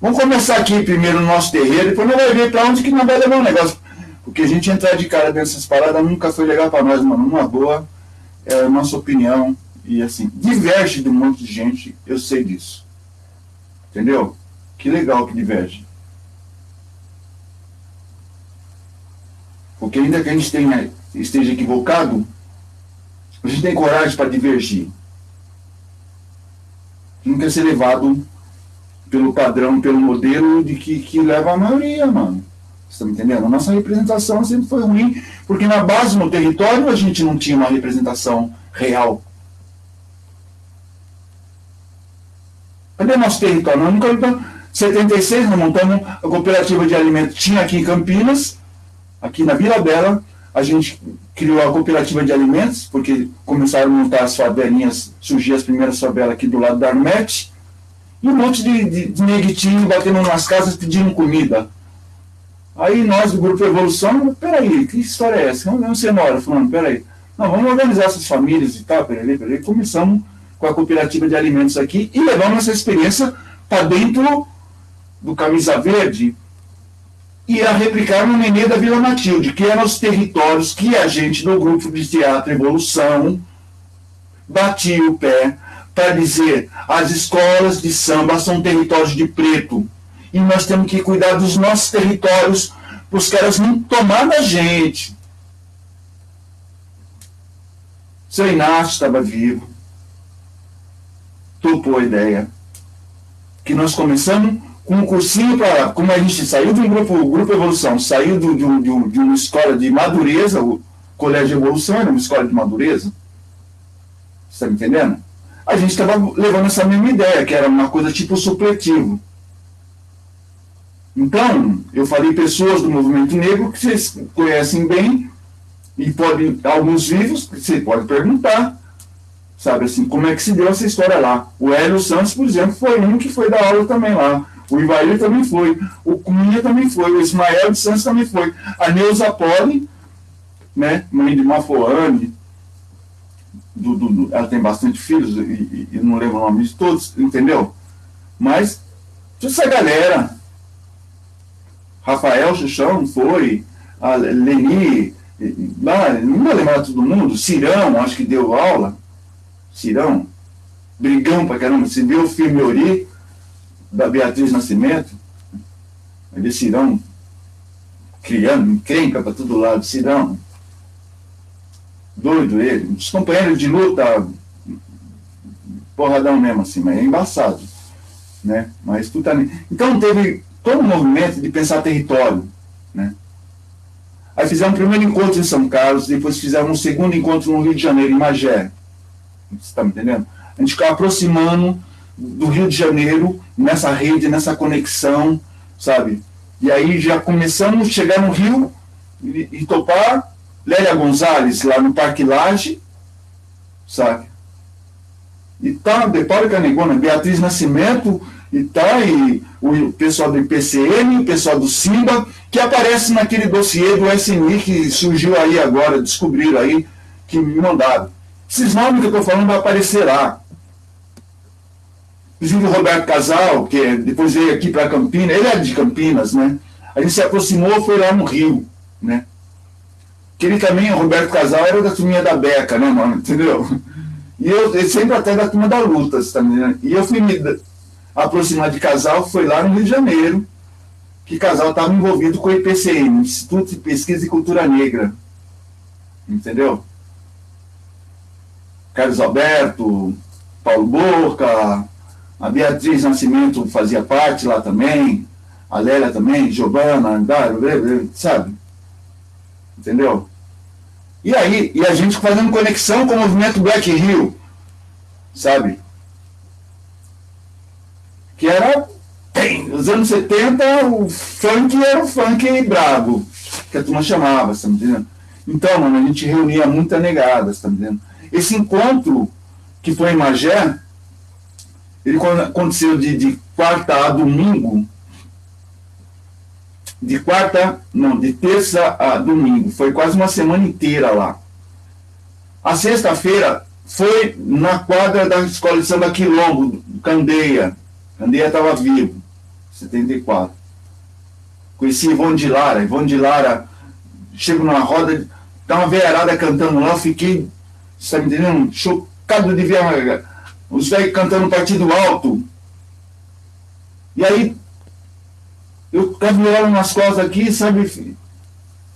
Vamos começar aqui primeiro no nosso terreiro, depois nós vamos ver para onde que nós vai levar o negócio. Porque a gente entrar de cara dessas paradas nunca foi legal para nós, mano. Uma boa, é a nossa opinião. E assim, diverge de um monte de gente, eu sei disso. Entendeu? Que legal que diverge. Porque ainda que a gente tenha, esteja equivocado, a gente tem coragem para divergir. Não quer ser levado pelo padrão, pelo modelo de que, que leva a maioria, mano. Você está me entendendo? A nossa representação sempre foi ruim, porque na base, no território, a gente não tinha uma representação real. Cadê nosso território? Nós nunca, então, 76, nós montamos a cooperativa de alimentos, tinha aqui em Campinas, aqui na Vila Bela, a gente criou a cooperativa de alimentos, porque começaram a montar as favelinhas, surgiam as primeiras favelas aqui do lado da Armete, e um monte de, de, de neguitinho batendo nas casas pedindo comida. Aí nós do Grupo Evolução, peraí, que história é essa? Não, você mora falando, peraí. Não, vamos organizar essas famílias e tal, peraí, peraí. Começamos com a cooperativa de alimentos aqui e levamos essa experiência para dentro do Camisa Verde e a replicar no Nenê da Vila Matilde, que eram os territórios que a gente do grupo de teatro Evolução batia o pé para dizer as escolas de samba são territórios de preto e nós temos que cuidar dos nossos territórios para os caras não tomar da gente. Seu Inácio estava vivo, topou a ideia, que nós começamos com um cursinho para. Como a gente saiu do grupo, grupo Evolução, saiu do, de, de, de uma escola de madureza, o Colégio Evolução era uma escola de madureza. Você está me entendendo? a gente estava levando essa mesma ideia, que era uma coisa tipo supletivo. Então, eu falei pessoas do movimento negro que vocês conhecem bem, e pode, alguns vivos, você pode perguntar, sabe assim, como é que se deu essa história lá. O Hélio Santos, por exemplo, foi um que foi da aula também lá. O Ivair também foi. O Cunha também foi. O Ismael de Santos também foi. A Neuza Poli, né, mãe de Mafoane, do, do, ela tem bastante filhos e, e, não lembro o nome de todos, entendeu? Mas essa galera, Rafael Xuxão foi, a Leni, não vou lembrar todo mundo, Cirão, acho que deu aula, Cirão, brigão pra caramba, se viu o filme Ori, da Beatriz Nascimento, ele Cirão, criando encrenca para todo lado, Cirão, doido ele, os companheiros de luta, porradão mesmo assim, mas é embaçado, né? Mas tu tá... Então teve todo um movimento de pensar território, né? Aí fizemos um primeiro encontro em São Carlos, depois fizemos um segundo encontro no Rio de Janeiro, em Magé. Você está me entendendo? A gente ficava aproximando do Rio de Janeiro, nessa rede, nessa conexão, sabe? E aí já começamos a chegar no Rio e, e topar Lélia Gonzalez, lá no Parque Laje, sabe? E tá, de Paulo Canegona, Beatriz Nascimento, e tá, e o pessoal do IPCM, o pessoal do Simba, que aparece naquele dossiê do SNI que surgiu aí agora, descobriram aí, que me mandaram. Esses nomes que eu estou falando vai aparecer lá. Inclusive o Roberto Casal, que é, depois veio aqui para Campinas, ele é de Campinas, né? A gente se aproximou, foi lá no Rio, né? que ele também, o Roberto Casal, era da turminha da Beca, né, mano? Entendeu? E eu, ele sempre até da turma da luta, também. E eu fui me aproximar de Casal, foi lá no Rio de Janeiro, que Casal estava envolvido com o IPCN, Instituto de Pesquisa e Cultura Negra. Entendeu? Carlos Alberto, Paulo Boca, a Beatriz Nascimento fazia parte lá também, a Lélia também, Giovana, sabe? Entendeu? E aí, e a gente fazendo conexão com o movimento Black Hill, sabe? Que era nos anos 70 o funk era o funk brabo, que a turma chamava, tá entendendo? Então, mano, a gente reunia muita negada, tá entendendo? Esse encontro que foi em Magé, ele aconteceu de, de quarta a domingo, de quarta, não, de terça a domingo, foi quase uma semana inteira lá. A sexta-feira foi na quadra da escola de samba Quilombo, Candeia. Candeia estava vivo, 74. Conheci Ivone de Lara. Ivone de Lara, chego numa roda, tá uma veiarada cantando lá, fiquei, você tá entendendo? Chocado de ver os velhos cantando partido alto. E aí, eu caminhando nas costas aqui, sabe,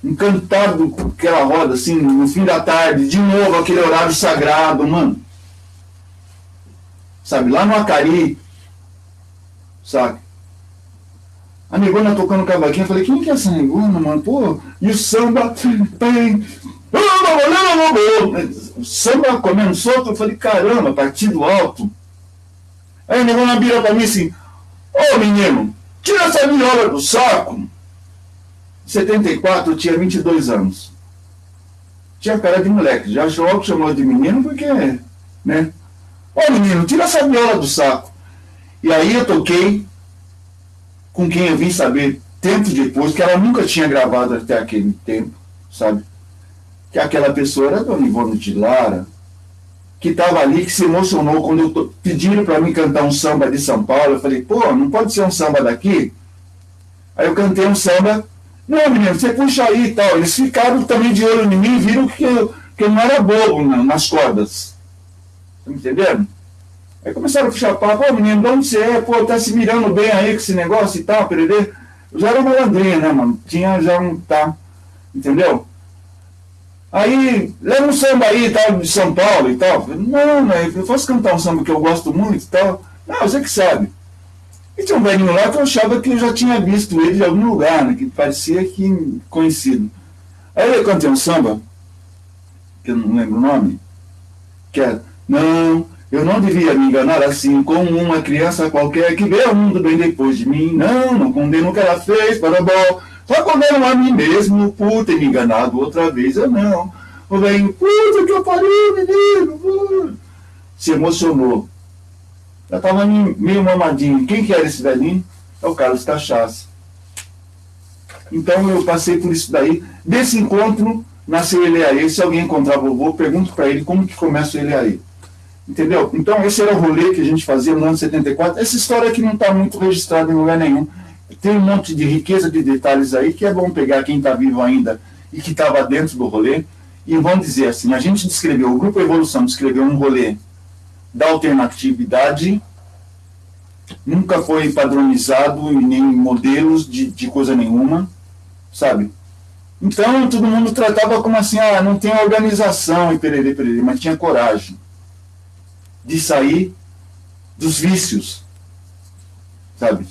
encantado com aquela roda, assim, no fim da tarde, de novo aquele horário sagrado, mano. Sabe, lá no Acari, sabe? A negona tocando cavaquinho, eu falei, quem que é essa negona, mano? Pô, e o samba *laughs* tem. O samba comendo solto, eu falei, caramba, partido alto. Aí a negona vira pra mim assim, ô menino, tira essa viola do saco. 74 eu tinha 22 anos. Tinha cara de moleque, já logo chamou de menino porque, né? Ô menino, tira essa viola do saco. E aí eu toquei com quem eu vim saber tempo depois, que ela nunca tinha gravado até aquele tempo, sabe? Que aquela pessoa era Dona Ivone de Lara, que estava ali, que se emocionou quando eu pediram para mim cantar um samba de São Paulo. Eu falei, pô, não pode ser um samba daqui? Aí eu cantei um samba não, menino, você puxa aí e tal. Eles ficaram também de olho em mim e viram que eu, que eu não era bobo nas cordas. Tá me entendendo? Aí começaram a puxar papo, ô menino, de onde você é? Pô, tá se mirando bem aí com esse negócio e tal, perder. Eu já era malandrinha, né, mano? Tinha já um. tá. Entendeu? Aí, leva um samba aí e tal, de São Paulo e tal. Não, não, eu posso cantar um samba que eu gosto muito e tal. Não, você que sabe. E tinha um velhinho lá que eu achava que eu já tinha visto ele de algum lugar, né, que parecia que conhecido. Aí eu cantei um samba, que eu não lembro o nome, que é Não, eu não devia me enganar assim com uma criança qualquer que vê o mundo bem depois de mim. Não, não condeno o que ela fez, para bom. Só condeno a mim mesmo ter me enganado outra vez. Eu não. O velho, puta que eu pariu, menino. Se emocionou. Já estava meio mamadinho. Quem que era esse velhinho? É o Carlos Cachaça. Então eu passei por isso daí. Desse encontro nasceu ele aí. Se alguém encontrar vovô, pergunto para ele como que começa ele aí. Entendeu? Então esse era o rolê que a gente fazia no ano 74. Essa história aqui não está muito registrada em lugar nenhum. Tem um monte de riqueza de detalhes aí que é bom pegar quem está vivo ainda e que estava dentro do rolê. E vamos dizer assim, a gente descreveu, o Grupo Evolução descreveu um rolê da alternatividade nunca foi padronizado em nem modelos de, de coisa nenhuma, sabe? Então todo mundo tratava como assim, ah, não tem organização e perere, perere, mas tinha coragem de sair dos vícios, sabe?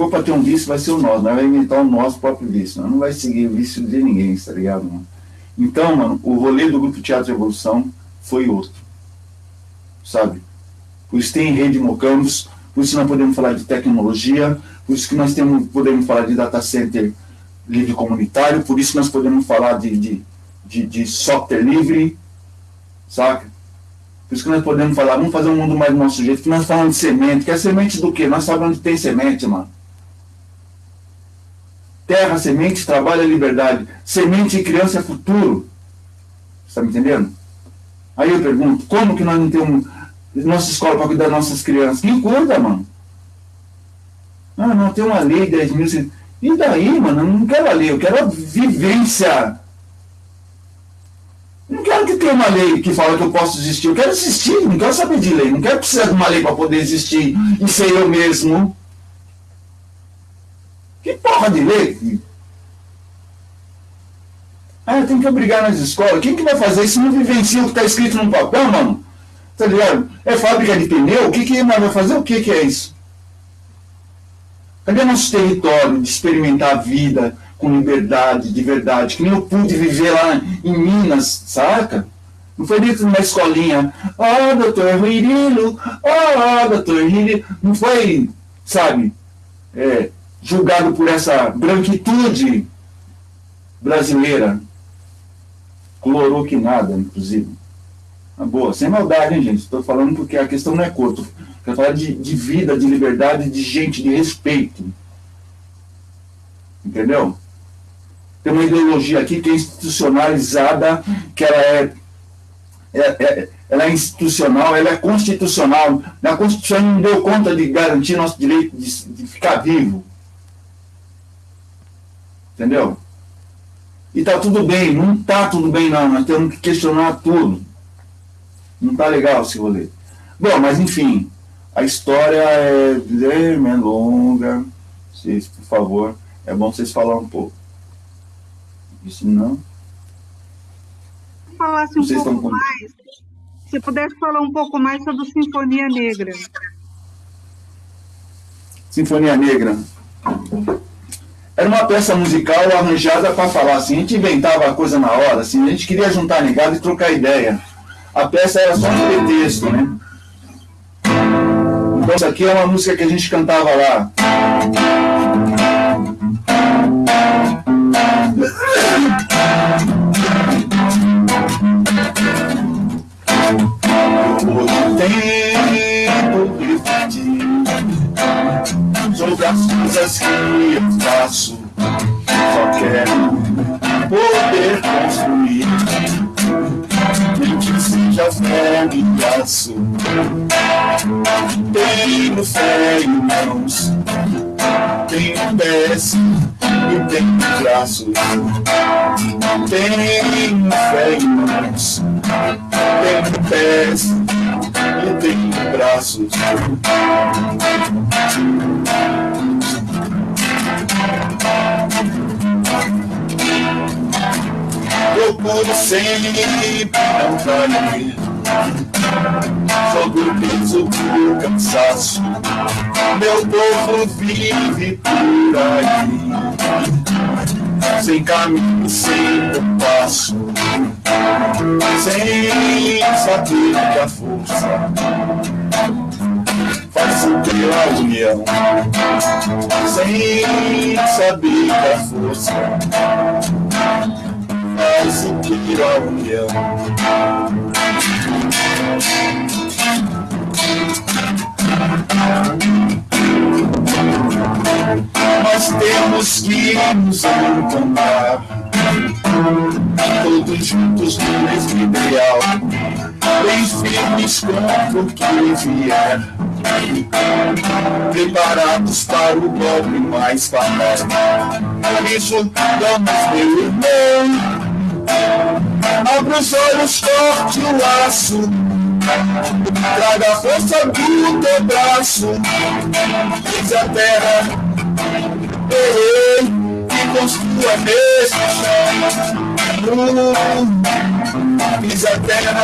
For para ter um vício, vai ser o nosso, nós vai inventar o nosso próprio vício, não vai seguir o vício de ninguém, tá ligado, mano? Então, mano, o rolê do Grupo Teatro Evolução foi outro sabe? Por isso tem rede Mocambos, por isso nós podemos falar de tecnologia, por isso que nós temos, podemos falar de data center livre comunitário, por isso nós podemos falar de, de, de, de software livre, saca? Por isso que nós podemos falar, vamos fazer um mundo mais do nosso jeito, que nós falamos de semente, que é semente do quê? Nós sabemos onde tem semente, mano. Terra, semente, trabalho é liberdade. Semente e criança é futuro. Está me entendendo? Aí eu pergunto, como que nós não temos nossa escola para cuidar das nossas crianças. Quem cuida, mano? Ah, não, tem uma lei 10 mil. E daí, mano? Eu não quero a lei, eu quero a vivência. Não quero que tenha uma lei que fala que eu posso existir. Eu quero existir, não quero saber de lei. Não quero precisar de uma lei para poder existir e ser eu mesmo. Porra de lei? Ah, tem que obrigar nas escolas. Quem que vai fazer isso? Não vivencia o que está escrito no papel, mano? Tá ligado? É fábrica de pneu? O que, que nós vai fazer? O que, que é isso? Cadê nosso território de experimentar a vida com liberdade, de verdade? Que nem eu pude viver lá em Minas, saca? Não foi dentro de uma escolinha. Ó, oh, doutor Ririlo, ó, oh, doutor Ririlo. Não foi, sabe? é, julgado por essa branquitude brasileira, cloroquinada, inclusive. Ah, boa, sem maldade, hein, gente? Estou falando porque a questão não é curto. Quero falar de, de vida, de liberdade, de gente, de respeito. Entendeu? Tem uma ideologia aqui que é institucionalizada, que ela é, é, é ela é institucional, ela é constitucional. A Constituição não deu conta de garantir nosso direito de, de ficar vivo. Entendeu? E tá tudo bem, não tá tudo bem não, nós temos que questionar tudo. Não tá legal esse rolê. Bom, mas enfim, a história é, é longa. Vocês, por favor, é bom vocês falar um pouco. Isso não. Falasse um vocês pouco mais. Se pudesse falar um pouco mais sobre Sinfonia Negra. Sinfonia Negra. Era uma peça musical arranjada para falar assim, a gente inventava a coisa na hora, assim, a gente queria juntar negado e trocar ideia. A peça era só um pretexto, né? Então isso aqui é uma música que a gente cantava lá. Sobre as coisas que eu faço. Só quero poder construir, nem que seja fé e braço. Tenho fé em mãos, tenho pés e tenho braços. Tenho fé em mãos, tenho pés e tenho braços. Procuro sempre não cair Sob o peso do cansaço Meu povo vive por aí Sem caminho, sem compasso. Sem saber que a força. Faz subir a união. Sem saber que a força. Faz subir a união nós temos que nos encontrar, todos juntos no mesmo ideal, bem firmes contra o que vier, preparados para o golpe mais fatal. Por isso, vamos, meu irmão, abra os olhos, corte o laço. Traga a força do teu braço. Diz a terra ei, Que construa nesse chão Diz a terra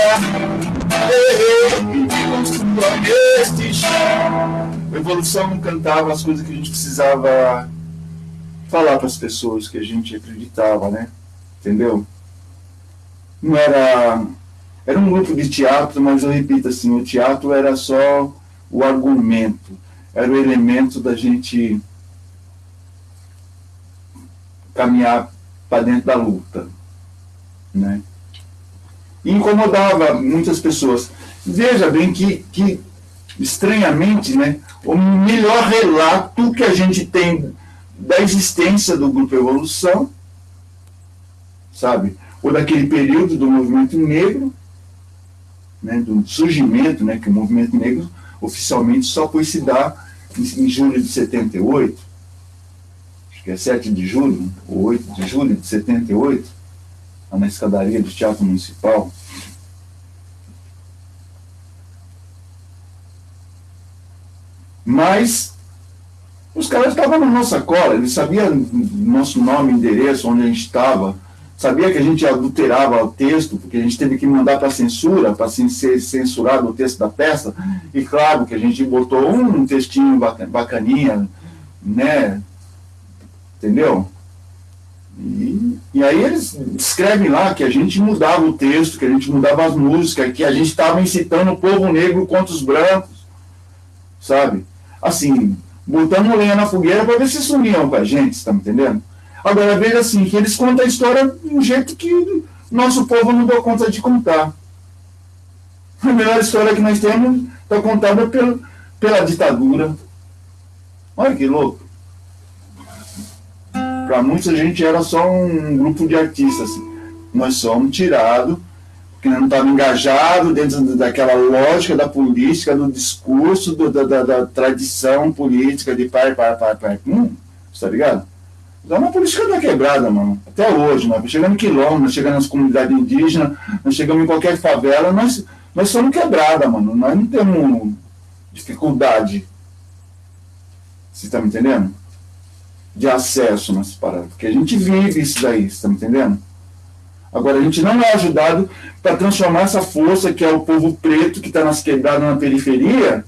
ei, Que construa neste chão A evolução cantava as coisas que a gente precisava falar para as pessoas que a gente acreditava, né? Entendeu? Não era era um grupo de teatro, mas eu repito assim, o teatro era só o argumento, era o elemento da gente caminhar para dentro da luta, né? Incomodava muitas pessoas. Veja bem que, que estranhamente, né, o melhor relato que a gente tem da existência do grupo Evolução, sabe, ou daquele período do movimento negro, né, do surgimento, né, que o movimento negro oficialmente só foi se dar em, em julho de 78, acho que é 7 de julho, ou 8 de julho de 78, lá na escadaria do Teatro Municipal. Mas os caras estavam na nossa cola, eles sabiam nosso nome, endereço, onde a gente estava, Sabia que a gente adulterava o texto, porque a gente teve que mandar para censura, para ser censurado o texto da peça, e claro que a gente botou um textinho bacaninha, né? Entendeu? E, e aí eles escrevem lá que a gente mudava o texto, que a gente mudava as músicas, que a gente estava incitando o povo negro contra os brancos, sabe? Assim, botando lenha na fogueira para ver se sumiam com a gente, tá me entendendo? Agora veja assim, que eles contam a história de um jeito que nosso povo não deu conta de contar. A melhor história que nós temos está contada pela, pela ditadura. Olha que louco. Para muita gente era só um grupo de artistas. Nós somos tirados que não estava engajado dentro daquela lógica da política, do discurso, do, da, da, da, tradição política de pai, pai, pai, pai. Hum, tá ligado? Então, uma política da quebrada, mano. Até hoje, nós chegamos em quilômetros, nós chegamos nas comunidades indígenas, nós chegamos em qualquer favela, nós, nós somos quebrada, mano. Nós não temos dificuldade. Você tá me entendendo? De acesso nas paradas. Porque a gente vive isso daí, você tá me entendendo? Agora, a gente não é ajudado para transformar essa força que é o povo preto que está nas quebradas na periferia,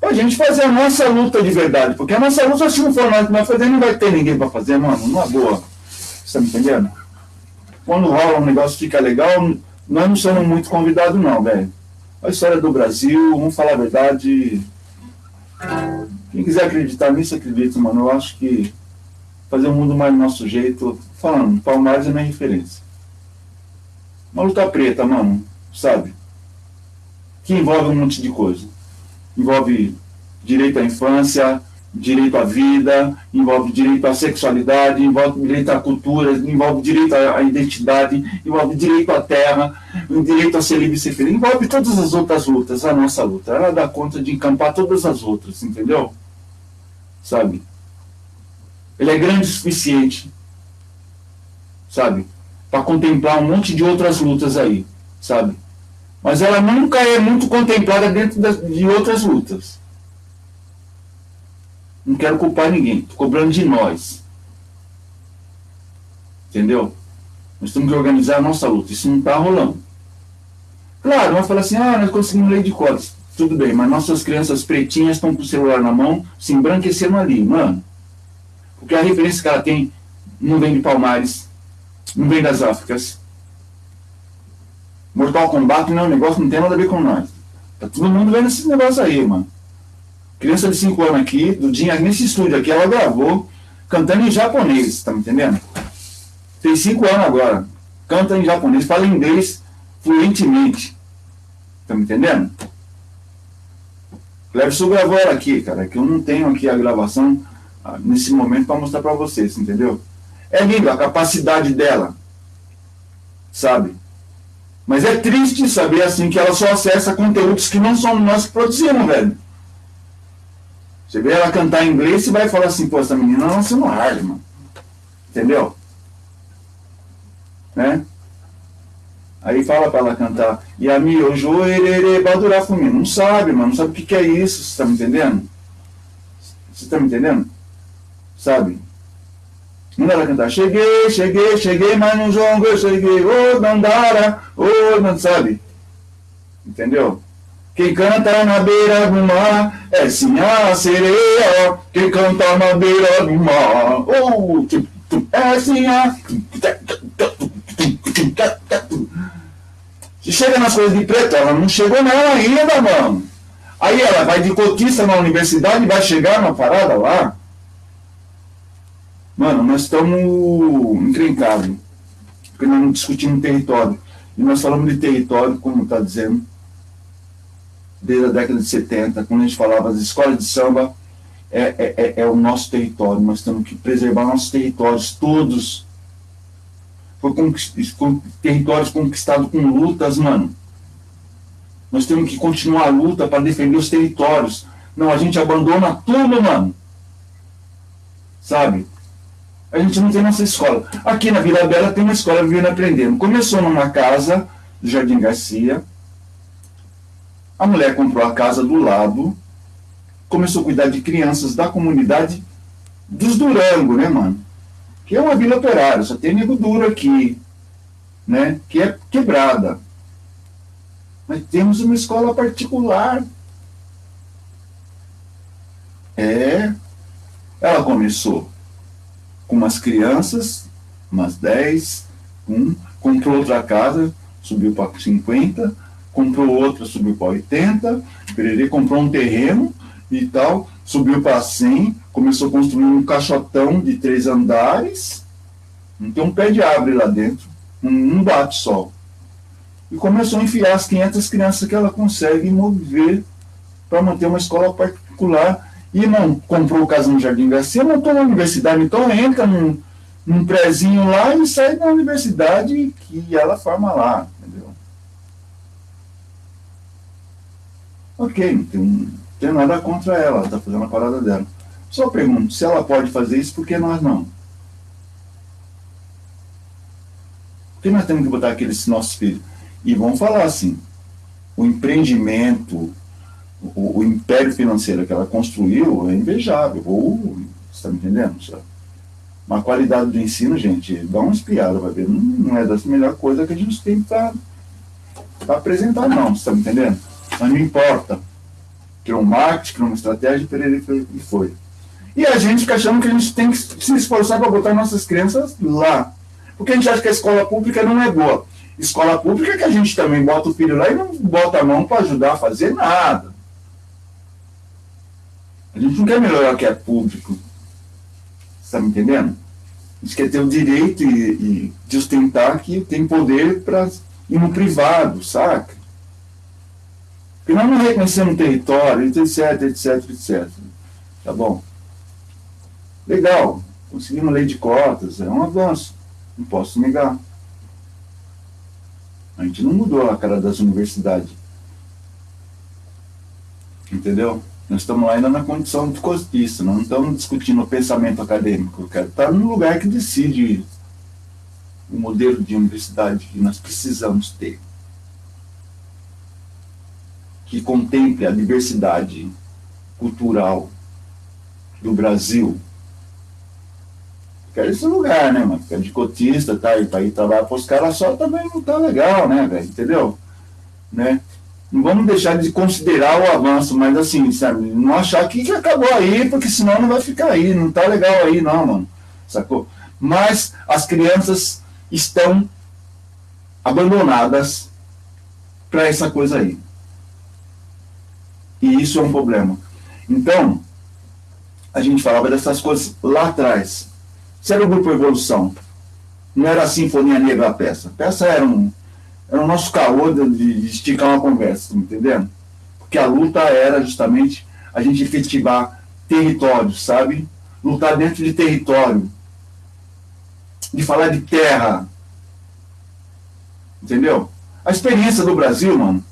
para a gente fazer a nossa luta de verdade. Porque a nossa luta, se não for nós que vai fazer, não vai ter ninguém para fazer, mano. Numa boa. Você está me entendendo? Quando rola um negócio fica legal, nós não somos muito convidados, não, velho. A história do Brasil, vamos falar a verdade. Quem quiser acreditar nisso, acredita, mano. Eu acho que fazer o mundo mais do nosso jeito, falando, Palmares é minha referência. Uma luta preta, mano, sabe? Que envolve um monte de coisa. Envolve direito à infância, direito à vida, envolve direito à sexualidade, envolve direito à cultura, envolve direito à identidade, envolve direito à terra, direito a ser livre e ser feliz, envolve todas as outras lutas, a nossa luta. Ela dá conta de encampar todas as outras, entendeu? Sabe? Ele é grande o suficiente, sabe? para contemplar um monte de outras lutas aí, sabe? Mas ela nunca é muito contemplada dentro de outras lutas. Não quero culpar ninguém, estou cobrando de nós. Entendeu? Nós temos que organizar a nossa luta, isso não está rolando. Claro, nós falamos assim, ah, nós conseguimos lei de cotas. Tudo bem, mas nossas crianças pretinhas estão com o celular na mão, se embranquecendo ali, mano. Porque a referência que ela tem não vem de Palmares, não vem das Áfricas. Mortal Kombat não é um negócio, não tem nada a ver com nós. Tá todo mundo vendo esses negócios aí, mano. Criança de 5 anos aqui, do Dinha, nesse estúdio aqui, ela gravou cantando em japonês, tá me entendendo? Tem 5 anos agora. Canta em japonês, fala inglês fluentemente. Tá me entendendo? Cleverson gravou ela aqui, cara, que eu não tenho aqui a gravação nesse momento para mostrar para vocês, entendeu? É lindo a capacidade dela, sabe? Mas é triste saber assim que ela só acessa conteúdos que não são nós que produzimos, velho. Você vê ela cantar em inglês e vai falar assim, pô, essa menina não nasceu no hard, mano. Entendeu? Né? Aí fala pra ela cantar, e a mi ojo erere badura fumi. Não sabe, mano, não sabe o que, que é isso, você tá me entendendo? Você tá me entendendo? Sabe? Não ela cantar, cheguei, cheguei, cheguei, mas no jongo eu cheguei, ô oh, Dandara, ô, oh, não sabe? Entendeu? Quem canta na beira do mar é sim a sereia, quem canta na beira do mar, oh, é sim a... Chega nas coisas de preto, ela não chegou nela ainda, mano. Aí ela vai de cotista na universidade vai chegar na parada lá, Mano, nós estamos encrencados, porque nós não discutimos território. E nós falamos de território, como está dizendo, desde a década de 70, quando a gente falava das escolas de samba, é, é, é, é o nosso território. Nós temos que preservar nossos territórios, todos. Foi conquist, territórios conquistados com lutas, mano. Nós temos que continuar a luta para defender os territórios. Não, a gente abandona tudo, mano. Sabe? A gente não tem nossa escola. Aqui na Vila Bela tem uma escola Vivendo Aprendendo. Começou numa casa do Jardim Garcia. A mulher comprou a casa do lado, começou a cuidar de crianças da comunidade dos Durango, né, mano? Que é uma vila operária, só tem nego duro aqui, né? Que é quebrada. Mas temos uma escola particular. É. Ela começou com umas crianças, umas 10, um, comprou outra casa, subiu para 50, comprou outra, subiu para 80, Pererê comprou um terreno e tal, subiu para 100, começou a construir um caixotão de três andares, não tem um pé de árvore lá dentro, um, um bate-sol. E começou a enfiar as 500 crianças que ela consegue mover para manter uma escola particular. E não comprou o caso no Jardim Garcia, montou uma universidade. Então entra num, num prézinho lá e sai da universidade que ela forma lá. Entendeu? Ok, não tem, tem nada contra ela, está fazendo a parada dela. Só pergunto, se ela pode fazer isso, por que nós não? Por que nós temos que botar aqueles nossos filhos? E vamos falar assim, o empreendimento, o, o, império financeiro que ela construiu é invejável. Ou, você está me entendendo? Uma qualidade do ensino, gente, dá uma espiada, vai ver. Não, não é das melhores coisas que a gente tem para apresentar, não. Você está me entendendo? Mas não importa. Criou um marketing, criou uma estratégia, e foi. E a gente fica achando que a gente tem que se esforçar para botar nossas crianças lá. Porque a gente acha que a escola pública não é boa. Escola pública que a gente também bota o filho lá e não bota a mão para ajudar a fazer nada. A gente não quer melhorar o que é público. Você está me entendendo? A gente quer ter o direito e, e de ostentar que tem poder para ir no privado, saca? Porque nós não reconhecemos o território, etc, etc, etc. Tá bom? Legal. Conseguimos lei de cotas, é um avanço. Não posso negar. A gente não mudou a cara das universidades. Entendeu? Nós estamos lá ainda na condição de costista, não estamos discutindo o pensamento acadêmico. Eu quero estar no lugar que decide o modelo de universidade que nós precisamos ter. Que contemple a diversidade cultural do Brasil. Quero esse lugar, né, mano? Ficar de cotista, tá? E para ir trabalhar para os caras só também não tá legal, né, velho? Entendeu? Né? Não vamos deixar de considerar o avanço, mas assim, sabe, não achar que, acabou aí, porque senão não vai ficar aí, não tá legal aí, não, mano. Sacou? Mas as crianças estão abandonadas para essa coisa aí. E isso é um problema. Então, a gente falava dessas coisas lá atrás. Se era o grupo Evolução, não era a Sinfonia Negra a peça. A peça era um, era o nosso caô de, de esticar uma conversa, tá entendendo? Porque a luta era justamente a gente efetivar território, sabe? Lutar dentro de território. De falar de terra. Entendeu? A experiência do Brasil, mano,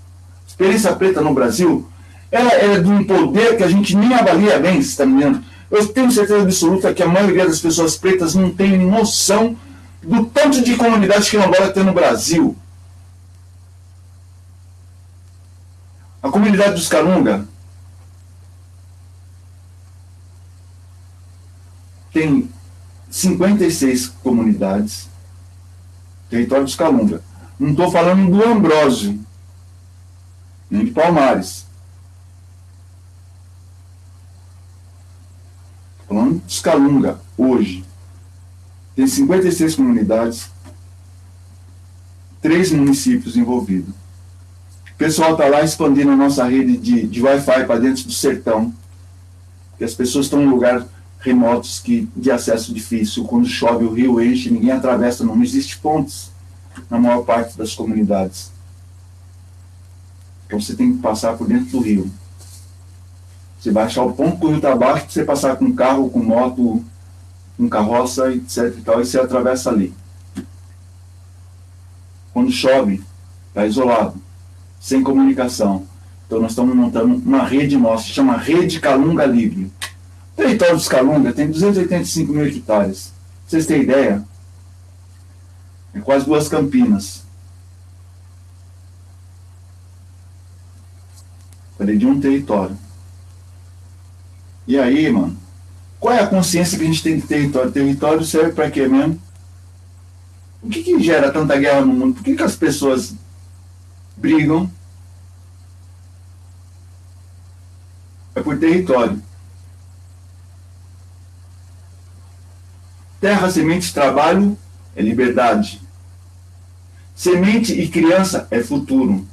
a experiência preta no Brasil, ela é de um poder que a gente nem avalia bem, você me entendendo? Eu tenho certeza absoluta que a maioria das pessoas pretas não tem noção do tanto de comunidade que não que ter no Brasil. A comunidade dos Calunga tem 56 comunidades, território dos Calunga. Não estou falando do Ambrósio, nem de Palmares. Estou falando dos Calunga, hoje. Tem 56 comunidades, três municípios envolvidos. O pessoal está lá expandindo a nossa rede de, de Wi-Fi para dentro do sertão. Que as pessoas estão em lugares remotos que, de acesso difícil. Quando chove, o rio enche, ninguém atravessa, não existe pontes na maior parte das comunidades. Então você tem que passar por dentro do rio. Você vai achar o ponto que o rio está abaixo, você passar com carro, com moto, com carroça, etc. E, tal, e você atravessa ali. Quando chove, está isolado sem comunicação. Então nós estamos montando uma rede nossa, chama Rede Calunga Livre. O território dos Calunga tem 285 mil hectares. Vocês têm ideia? É quase duas Campinas. Falei de um território. E aí, mano, qual é a consciência que a gente tem de território? Território serve para quê mesmo? O que, que gera tanta guerra no mundo? Por que, que as pessoas brigam é por território. Terra, semente, trabalho é liberdade. Semente e criança é futuro.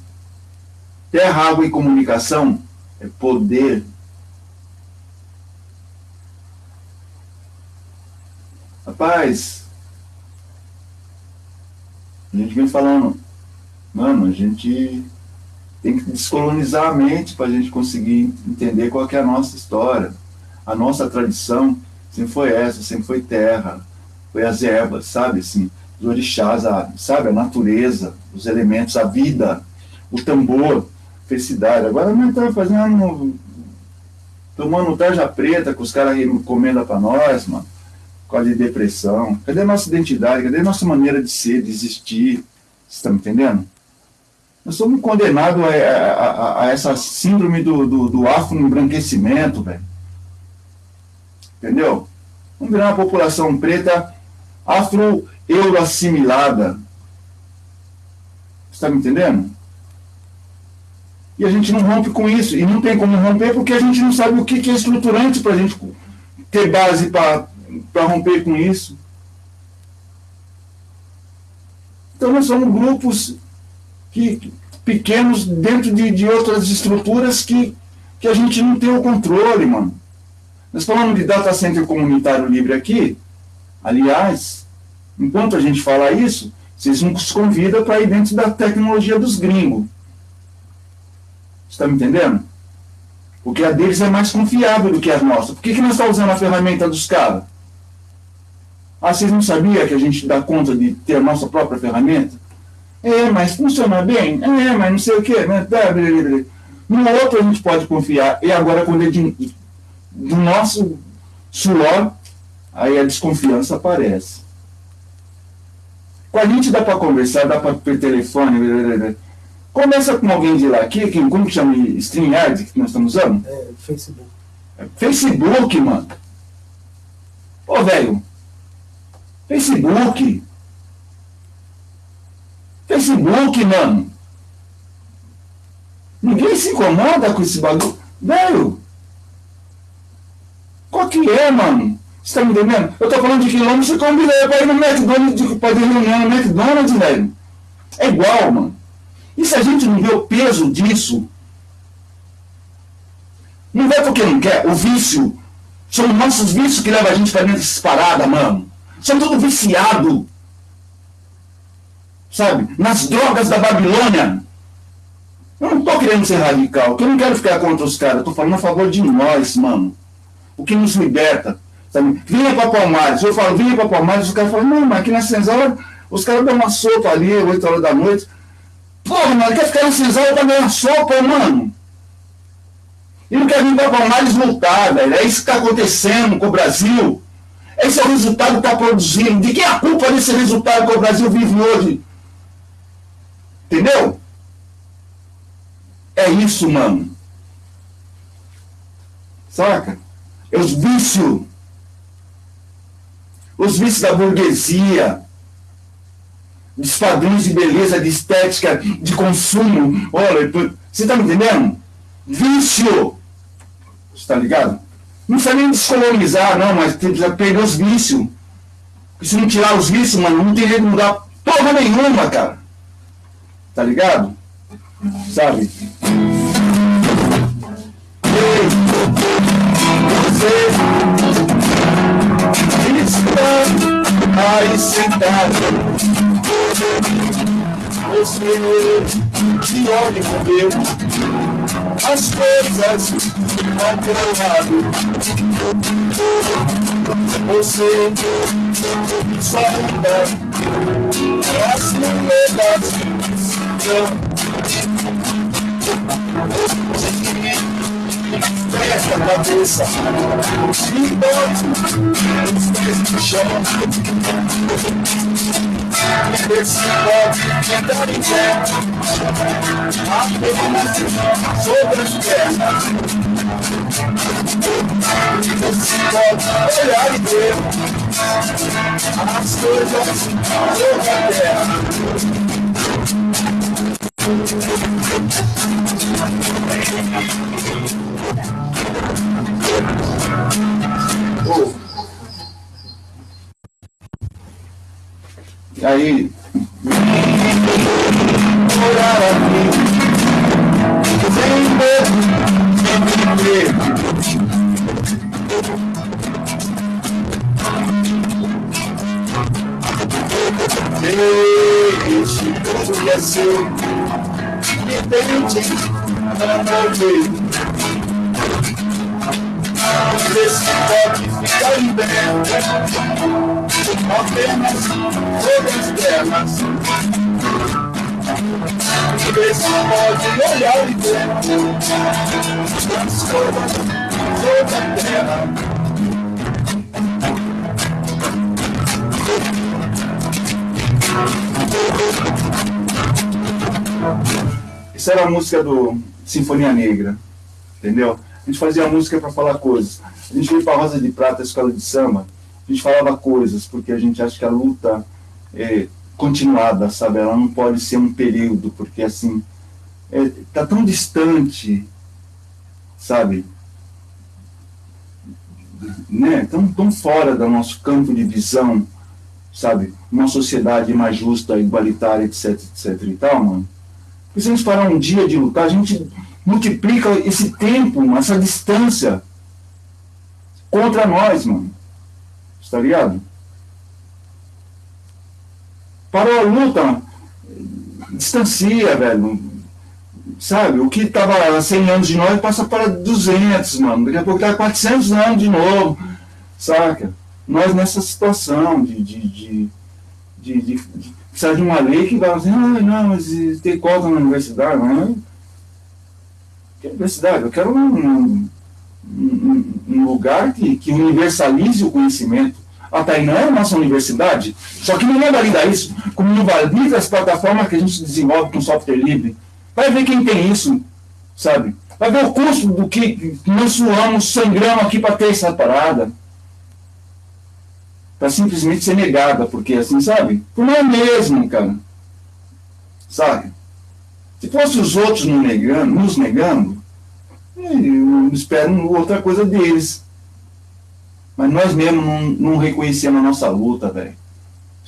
Terra, água e comunicação é poder. Rapaz, a gente vem falando mano, a gente tem que descolonizar a mente para a gente conseguir entender qual é a nossa história. A nossa tradição sempre foi essa, sempre foi terra, foi as ervas, sabe, assim, os orixás, a, sabe, a natureza, os elementos, a vida, o tambor, felicidade. Agora nós estamos fazendo, tomando tarja preta com os caras comendo para nós, mano, a de depressão. Cadê a nossa identidade? Cadê a nossa maneira de ser, de existir? Você está me entendendo? Nós somos condenados a, a, a, essa síndrome do, do, do afro-embranquecimento, velho. Entendeu? Vamos virar uma população preta afro-euro-assimilada. Você está me entendendo? E a gente não rompe com isso. E não tem como romper porque a gente não sabe o que, que é estruturante para a gente ter base para romper com isso. Então nós somos grupos que, pequenos dentro de, de outras estruturas que, que a gente não tem o controle, mano. Nós falamos de data center comunitário livre aqui. Aliás, enquanto a gente fala isso, vocês nos convidam para ir dentro da tecnologia dos gringos. Você está me entendendo? Porque a deles é mais confiável do que a nossa. Por que, que nós estamos usando a ferramenta dos caras? Ah, vocês não sabiam que a gente dá conta de ter a nossa própria ferramenta? É, mas funciona bem? É, mas não sei o quê. Né? No outro a gente pode confiar. E agora, quando é de, do nosso suor, aí a desconfiança aparece. Com a gente dá para conversar, dá para ter telefone. Começa com alguém de lá aqui, que, como que chama? StreamYard que nós estamos usando? É, Facebook. É, Facebook, mano. Ô, velho. Facebook. Facebook, mano. Ninguém se incomoda com esse bagulho. Velho. Qual que é, mano? Você tá me entendendo? Eu tô falando de quilômetros, você convida eu pra ir no McDonald's, pra ir reunião no McDonald's, velho. É igual, mano. E se a gente não vê o peso disso? Não é porque não quer. O vício. São os nossos vícios que levam a gente pra dentro dessas paradas, mano. São tudo viciado sabe, nas drogas da Babilônia. Eu não estou querendo ser radical, eu não quero ficar contra os caras, estou falando a favor de nós, mano. O que nos liberta. Sabe? Vinha para Palmares, eu falo, vinha para Palmares, os caras falam, não, mas aqui na senzala, os caras dão uma sopa ali, 8 horas da noite. Porra, mano, quer ficar na senzala para ganhar sopa, mano? E não quer vir para Palmares voltar, velho. É isso que está acontecendo com o Brasil. Esse é o resultado que está produzindo. De quem é a culpa desse resultado que o Brasil vive hoje? Entendeu? É isso, mano. Saca? É os vícios. Os vícios da burguesia. Dos padrões de beleza, de estética, de consumo. Olha, você tá me entendendo? Vício. Você tá ligado? Não precisa nem descolonizar, não, mas precisa perder os vícios. Porque se não tirar os vícios, mano, não tem jeito de mudar porra nenhuma, cara. Tá ligado? Sabe? Ei, você está aí sentado. Você de onde comeu as coisas lado. Você só anda as moedas Fecha a cabeça e chão. Esse pode ficar em pé, apenas sobre as pernas. Esse pode olhar e ver as coisas sobre a terra. E aí. Nasceu, e tente não morrer. Vê se pode ficar pé, apenas sobre terras. Vê se pode olhar e ver as coisas sobre a terra. Essa era a música do Sinfonia Negra, entendeu? A gente fazia música para falar coisas. A gente veio para Rosa de Prata, escola de samba, a gente falava coisas, porque a gente acha que a luta é continuada, sabe? Ela não pode ser um período, porque assim, é, tá tão distante, sabe? Né? Tão, tão fora do nosso campo de visão, sabe? Uma sociedade mais justa, igualitária, etc, etc e tal, mano. Porque se a gente parar um dia de lutar, a gente multiplica esse tempo, essa distância contra nós, mano. Está ligado? Parou a luta, distancia, velho. Sabe? O que estava há 100 anos de nós passa para 200, mano. Daqui a pouco tá 400 anos de novo, saca? Nós nessa situação de, de, de, de, de, de precisar de uma lei que vai dizer, ah, não, mas ter cota na universidade, não. Que universidade? Eu quero um, um, um lugar que, que universalize o conhecimento. A Tainã é a nossa universidade, só que não valida isso, como não valida as plataformas que a gente desenvolve com software livre. Vai ver quem tem isso, sabe? Vai ver o custo do que nós suamos, sangramos aqui para ter essa parada para simplesmente ser negada, porque assim, sabe? Por nós mesmo, cara. Sabe? Se fosse os outros nos negando, nos negando, eu espero outra coisa deles. Mas nós mesmos não, não reconhecemos a nossa luta, velho.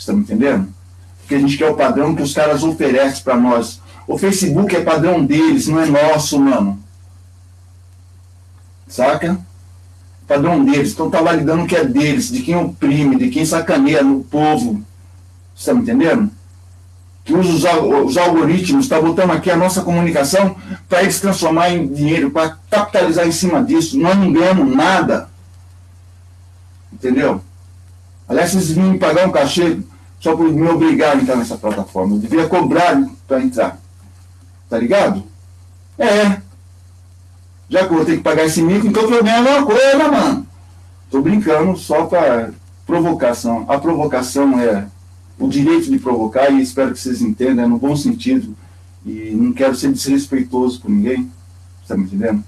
Tá me entendendo? Porque a gente quer o padrão que os caras oferecem para nós. O Facebook é padrão deles, não é nosso, mano. Saca? Padrão deles, então está validando o que é deles, de quem oprime, de quem sacaneia no povo. Está me entendendo? Que usa os, os algoritmos, está botando aqui a nossa comunicação para eles transformar em dinheiro, para capitalizar em cima disso. Nós não ganhamos nada. Entendeu? Aliás, vocês vinham me pagar um cachê só por me obrigar a entrar nessa plataforma. Eu devia cobrar para entrar. Tá ligado? É, já que eu vou ter que pagar esse mico, então eu ganho alguma coisa, mano. Tô brincando só para provocação. A provocação é o direito de provocar e espero que vocês entendam, é no bom sentido. E não quero ser desrespeitoso com ninguém. Está me entendendo?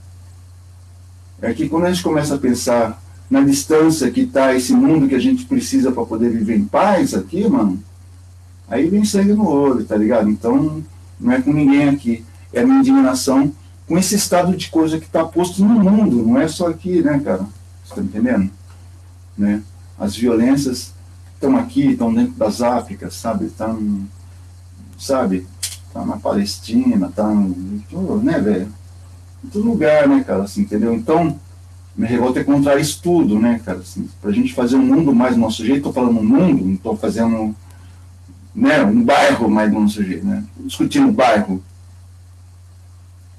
É que quando a gente começa a pensar na distância que está esse mundo que a gente precisa para poder viver em paz aqui, mano, aí vem sangue no olho, tá ligado? Então, não é com ninguém aqui. É a minha indignação com esse estado de coisa que está posto no mundo, não é só aqui, né, cara? Você está entendendo? Né? As violências estão aqui, estão dentro das Áfricas, sabe? Estão, sabe? Tá na Palestina, tá, né, velho? Em todo lugar, né, cara? Assim, entendeu? Então, me revolta é contra isso tudo, né, cara? Assim, pra gente fazer um mundo mais do nosso jeito, tô falando mundo, não tô fazendo, né, um bairro mais do nosso jeito, né? Discutindo bairro,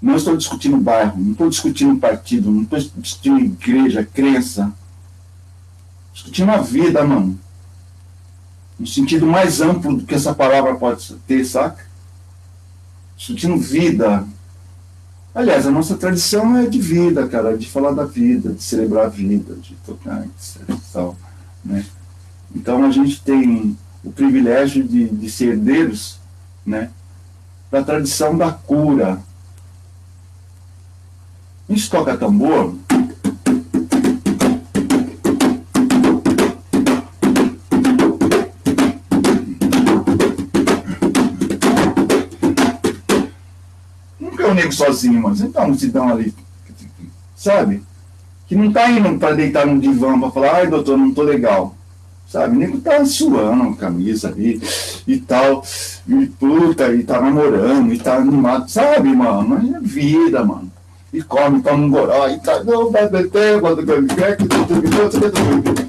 não estou discutindo bairro, não estou discutindo partido, não estou discutindo igreja, crença. Discutindo a vida, mano. No sentido mais amplo do que essa palavra pode ter, saca? Discutindo vida. Aliás, a nossa tradição é de vida, cara, de falar da vida, de celebrar a vida, de tocar, etc. Tal, né? Então a gente tem o privilégio de, de ser herdeiros né, da tradição da cura, gente toca tambor. Nunca é um nego sozinho, mano. Sempre tá uma multidão ali, sabe? Que não tá indo para deitar no divã para falar, ai doutor, não tô legal. Sabe? O nego tá suando camisa ali e tal. E puta, e tá namorando, e tá animado. Sabe, mano? É vida, mano e come, toma um goró, e tá, não,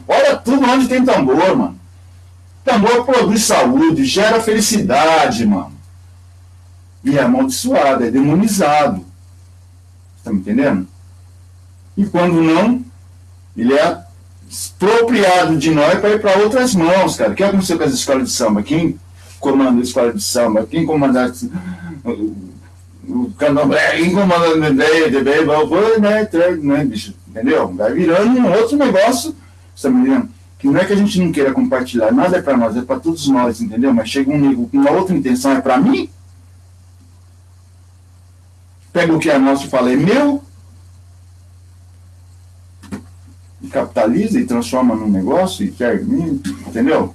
Olha tudo onde tem tambor, mano. Tambor produz saúde, gera felicidade, mano. E é amaldiçoado, é demonizado. Está me entendendo? E quando não, ele é expropriado de nós para ir para outras mãos, cara. O que aconteceu com as escolas de samba? Quem comanda a escola de samba? Quem comanda o candomblé? Comanda a ideia de bem, né, né, bicho? Entendeu? Vai virando um outro negócio, está me entendendo? Que não é que a gente não queira compartilhar, nada é para nós, é para todos nós, entendeu? Mas chega um nego com uma outra intenção, é para mim? Pega o que é nosso e fala, é meu? E capitaliza e transforma num negócio e quer, entendeu?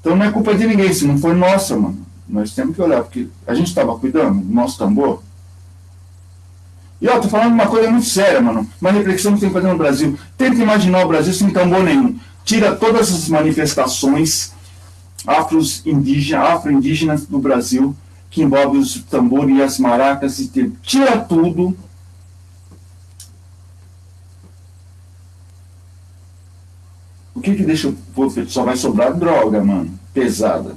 Então não é culpa de ninguém, se não for nossa, mano. Nós temos que olhar, porque a gente estava cuidando do nosso tambor. E ó, tô falando uma coisa muito séria, mano. Uma reflexão que tem que fazer no Brasil. Tenta imaginar o Brasil sem tambor nenhum. Tira todas as manifestações afro-indígenas afro do Brasil que envolve os tambores e as maracas, e tira tudo. O que que deixa o? Só vai sobrar droga, mano, pesada.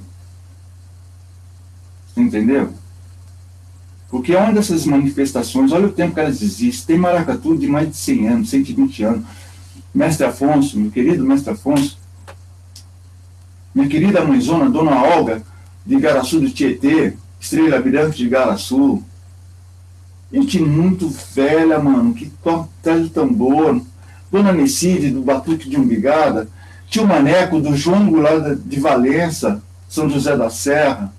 Entendeu? Porque onde essas manifestações, olha o tempo que elas existem, tem maracatu de mais de 100 anos, 120 anos. Mestre Afonso, meu querido mestre Afonso, minha querida mãezona, dona Olga, de Garaçu do Tietê, Estrela Brilhante de Garaçu. Gente muito velha, mano, que toca de tambor. Dona Nesside, do Batuque de Umbigada. Tio Maneco, do Jongo lá de Valença, São José da Serra.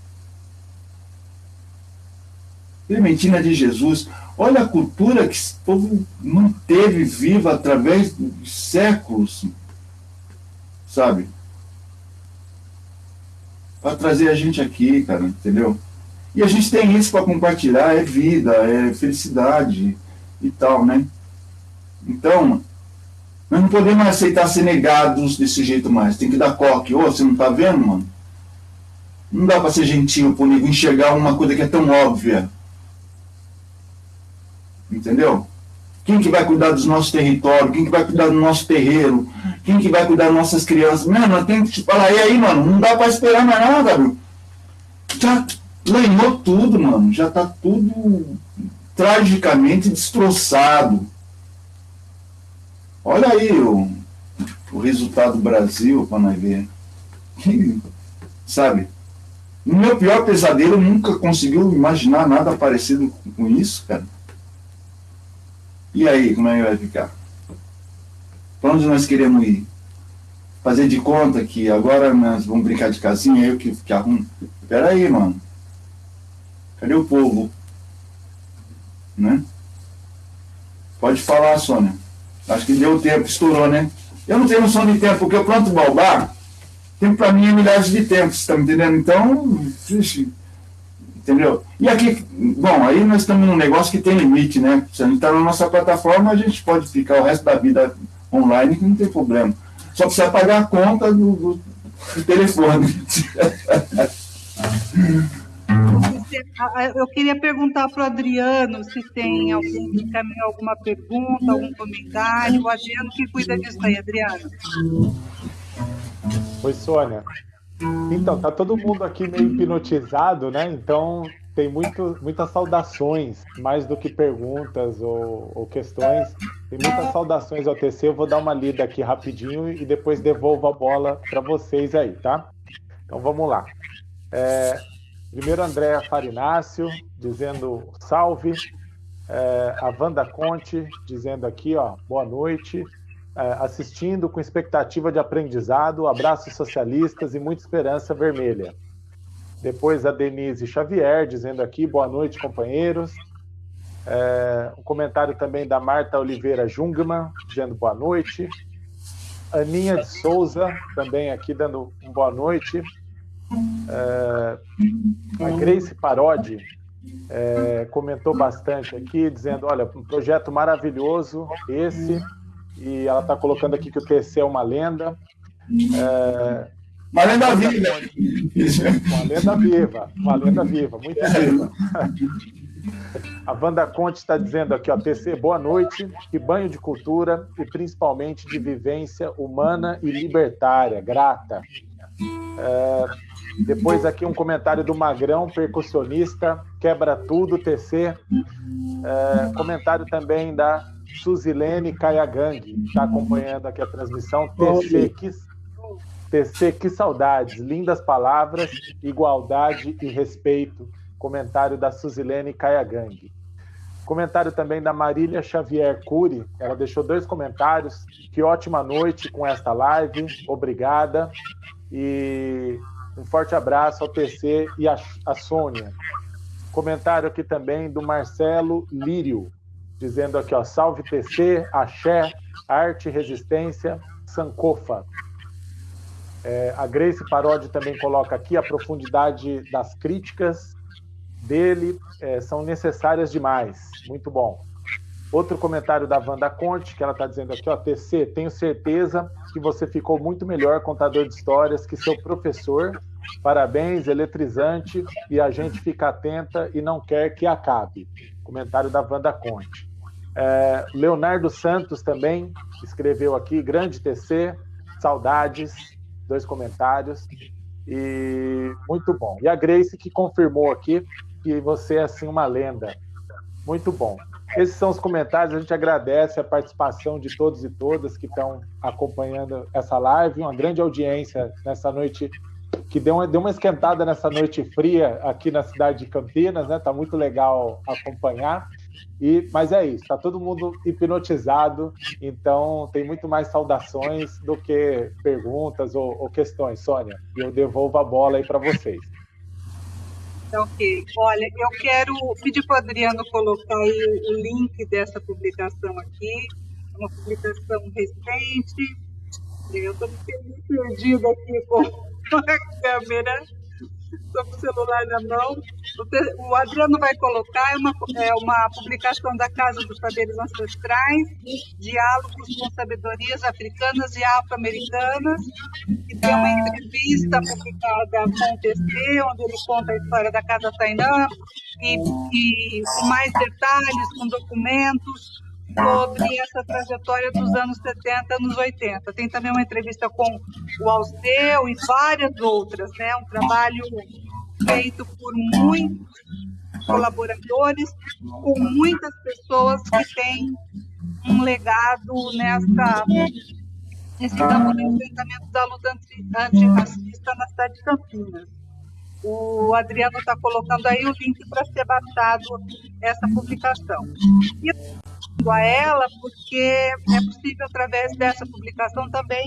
Clementina de Jesus. Olha a cultura que esse povo manteve viva através de séculos. Sabe? Para trazer a gente aqui, cara, entendeu? E a gente tem isso para compartilhar, é vida, é felicidade e tal, né? Então, nós não podemos aceitar ser negados desse jeito mais. Tem que dar coque. Ô, você não tá vendo, mano? Não dá para ser gentil nego enxergar uma coisa que é tão óbvia. Entendeu? Quem que vai cuidar dos nossos territórios? Quem que vai cuidar do nosso terreiro? Quem que vai cuidar das nossas crianças? Mano, nós temos que te falar, e aí, mano? Não dá para esperar mais nada, viu? Já Leinou tudo, mano. Já tá tudo tragicamente destroçado. Olha aí o, o resultado do Brasil para nós ver. sabe? No meu pior pesadelo, nunca conseguiu imaginar nada parecido com isso, cara. E aí, como é que vai ficar? Para onde nós queremos ir? Fazer de conta que agora nós vamos brincar de casinha, eu que, que arrumo. Peraí, mano. Cadê o povo? Né? Pode falar, Sônia. Acho que deu tempo, estourou, né? Eu não tenho noção de tempo, porque eu planto balbar, tempo para mim é milhares de tempos, tá me entendendo? Então, entendeu? E aqui, bom, aí nós estamos num negócio que tem limite, né? Se a gente está na nossa plataforma, a gente pode ficar o resto da vida online, que não tem problema. Só precisa pagar a conta do, do, do telefone. Eu queria perguntar para o Adriano se tem algum caminho, alguma pergunta, algum comentário. O Adriano que cuida disso aí, Adriano. Oi, Sônia. Então, tá todo mundo aqui meio hipnotizado, né? Então tem muito, muitas saudações, mais do que perguntas ou, ou, questões. Tem muitas saudações ao TC. Eu vou dar uma lida aqui rapidinho e depois devolvo a bola para vocês aí, tá? Então vamos lá. É, Primeiro, André Farinácio, dizendo salve. É, a Wanda Conte, dizendo aqui, ó, boa noite. É, assistindo com expectativa de aprendizado, abraços socialistas e muita esperança vermelha. Depois a Denise Xavier, dizendo aqui, boa noite, companheiros. É, um comentário também da Marta Oliveira Jungmann, dizendo boa noite. Aninha de Souza, também aqui dando um boa noite. É, a Grace Parodi é, comentou bastante aqui, dizendo: olha, um projeto maravilhoso esse, e ela está colocando aqui que o TC é uma lenda. É, uma lenda viva. Uma lenda viva, uma lenda viva, muito viva. A Wanda Conte está dizendo aqui, ó, TC, boa noite, que banho de cultura e principalmente de vivência humana e libertária, grata. É, Depois aqui um comentário do Magrão, percussionista, quebra tudo, TC. É, comentário também da Suzilene Kaiagang, que está acompanhando aqui a transmissão. TC, que, TC, que saudades, lindas palavras, igualdade e respeito. Comentário da Suzilene Kaiagang. Comentário também da Marília Xavier Cury, ela deixou dois comentários. Que ótima noite com esta live, obrigada. E um forte abraço ao TC e a Sônia. Comentário aqui também do Marcelo Lírio, dizendo aqui, ó, salve TC, axé, arte, resistência, sankofa. É, a Grace Parodi também coloca aqui a profundidade das críticas dele é, são necessárias demais. Muito bom. Outro comentário da Wanda Conte, que ela está dizendo aqui, ó, TC, tenho certeza que você ficou muito melhor contador de histórias que seu professor. Parabéns, eletrizante, e a gente fica atenta e não quer que acabe. Comentário da Wanda Conte. É, Leonardo Santos também escreveu aqui, grande TC, saudades, dois comentários, e muito bom. E a Grace que confirmou aqui que você é assim uma lenda. Muito bom. Esses são os comentários. A gente agradece a participação de todos e todas que estão acompanhando essa live. Uma grande audiência nessa noite que deu uma, deu uma esquentada nessa noite fria aqui na cidade de Campinas, né? Tá muito legal acompanhar. E, mas é isso, está todo mundo hipnotizado, então tem muito mais saudações do que perguntas ou, ou questões, Sônia. Eu devolvo a bola aí para vocês. Ok. Olha, eu quero pedir para o Adriano colocar aí o link dessa publicação aqui. É uma publicação recente. Eu estou me perdida aqui *laughs* com a câmera. Estou com o celular na mão. O Adriano vai colocar, é uma, é uma publicação da Casa dos Saberes Ancestrais, Diálogos com Sabedorias Africanas e Afro-Americanas, que tem uma entrevista publicada com o TC, onde ele conta a história da Casa Tainã, e, e com mais detalhes, com documentos, sobre essa trajetória dos anos 70, anos 80. Tem também uma entrevista com o Alceu e várias outras, né? Um trabalho feito por muitos colaboradores, com muitas pessoas que têm um legado nessa nesse campo de enfrentamento da luta antirracista na cidade de Campinas. O Adriano está colocando aí o link para ser baixado essa publicação. E a ela porque é possível, através dessa publicação, também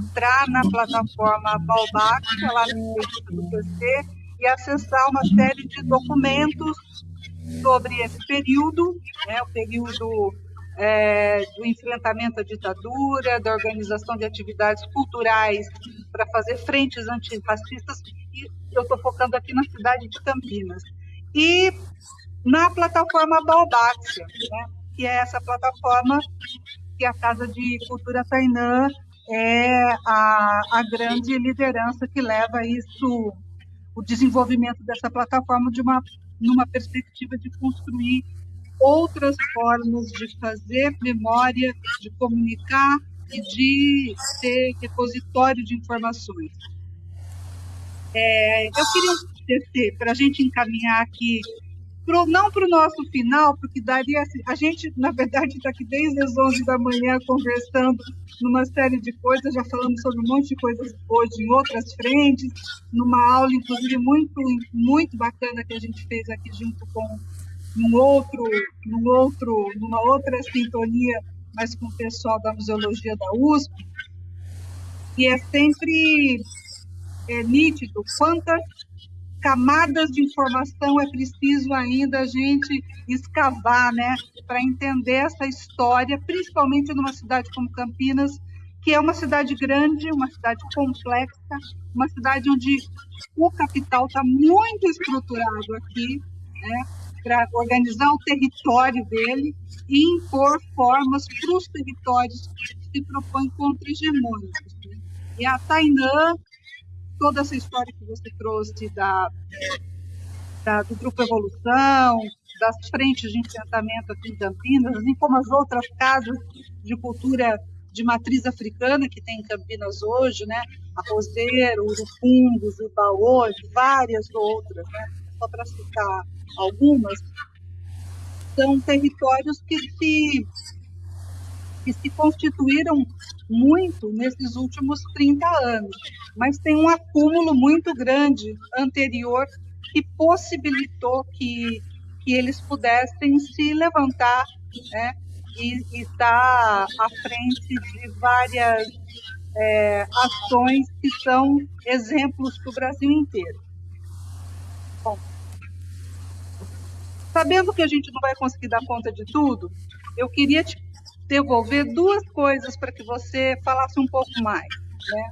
entrar na plataforma Balbac, é lá no site do PC, e acessar uma série de documentos sobre esse período, né, o período é, do enfrentamento à ditadura, da organização de atividades culturais para fazer frentes antirracistas, e eu estou focando aqui na cidade de Campinas. E na plataforma Balbáxia, né, que é essa plataforma que a Casa de Cultura Tainã é a, a grande liderança que leva isso, o desenvolvimento dessa plataforma de uma, numa perspectiva de construir outras formas de fazer memória, de comunicar e de ter repositório de informações. É, eu queria para a gente encaminhar aqui pro, não para o nosso final, porque daria. Assim, a gente, na verdade, está aqui desde as 11 da manhã conversando numa série de coisas, já falamos sobre um monte de coisas hoje em outras frentes, numa aula, inclusive, muito, muito bacana que a gente fez aqui junto com um outro, num outro, numa outra sintonia, mas com o pessoal da museologia da USP. E é sempre é, nítido quantas camadas de informação é preciso ainda a gente escavar, né, para entender essa história, principalmente numa cidade como Campinas, que é uma cidade grande, uma cidade complexa, uma cidade onde o capital está muito estruturado aqui, né, para organizar o território dele e impor formas para os territórios que se propõem contra-hegemônicos. Né? E a Tainã toda essa história que você trouxe da, da, do Grupo Evolução, das frentes de enfrentamento aqui em Campinas, assim como as outras casas de cultura de matriz africana que tem em Campinas hoje, né? Arrozeiro, Urupungos, Ibaô, várias outras, né? Só para citar algumas, são territórios que se, que se constituíram muito nesses últimos 30 anos, mas tem um acúmulo muito grande anterior que possibilitou que, que eles pudessem se levantar né, e, estar à frente de várias é, ações que são exemplos para o Brasil inteiro. Sabendo que a gente não vai conseguir dar conta de tudo, eu queria te devolver duas coisas para que você falasse um pouco mais. Né?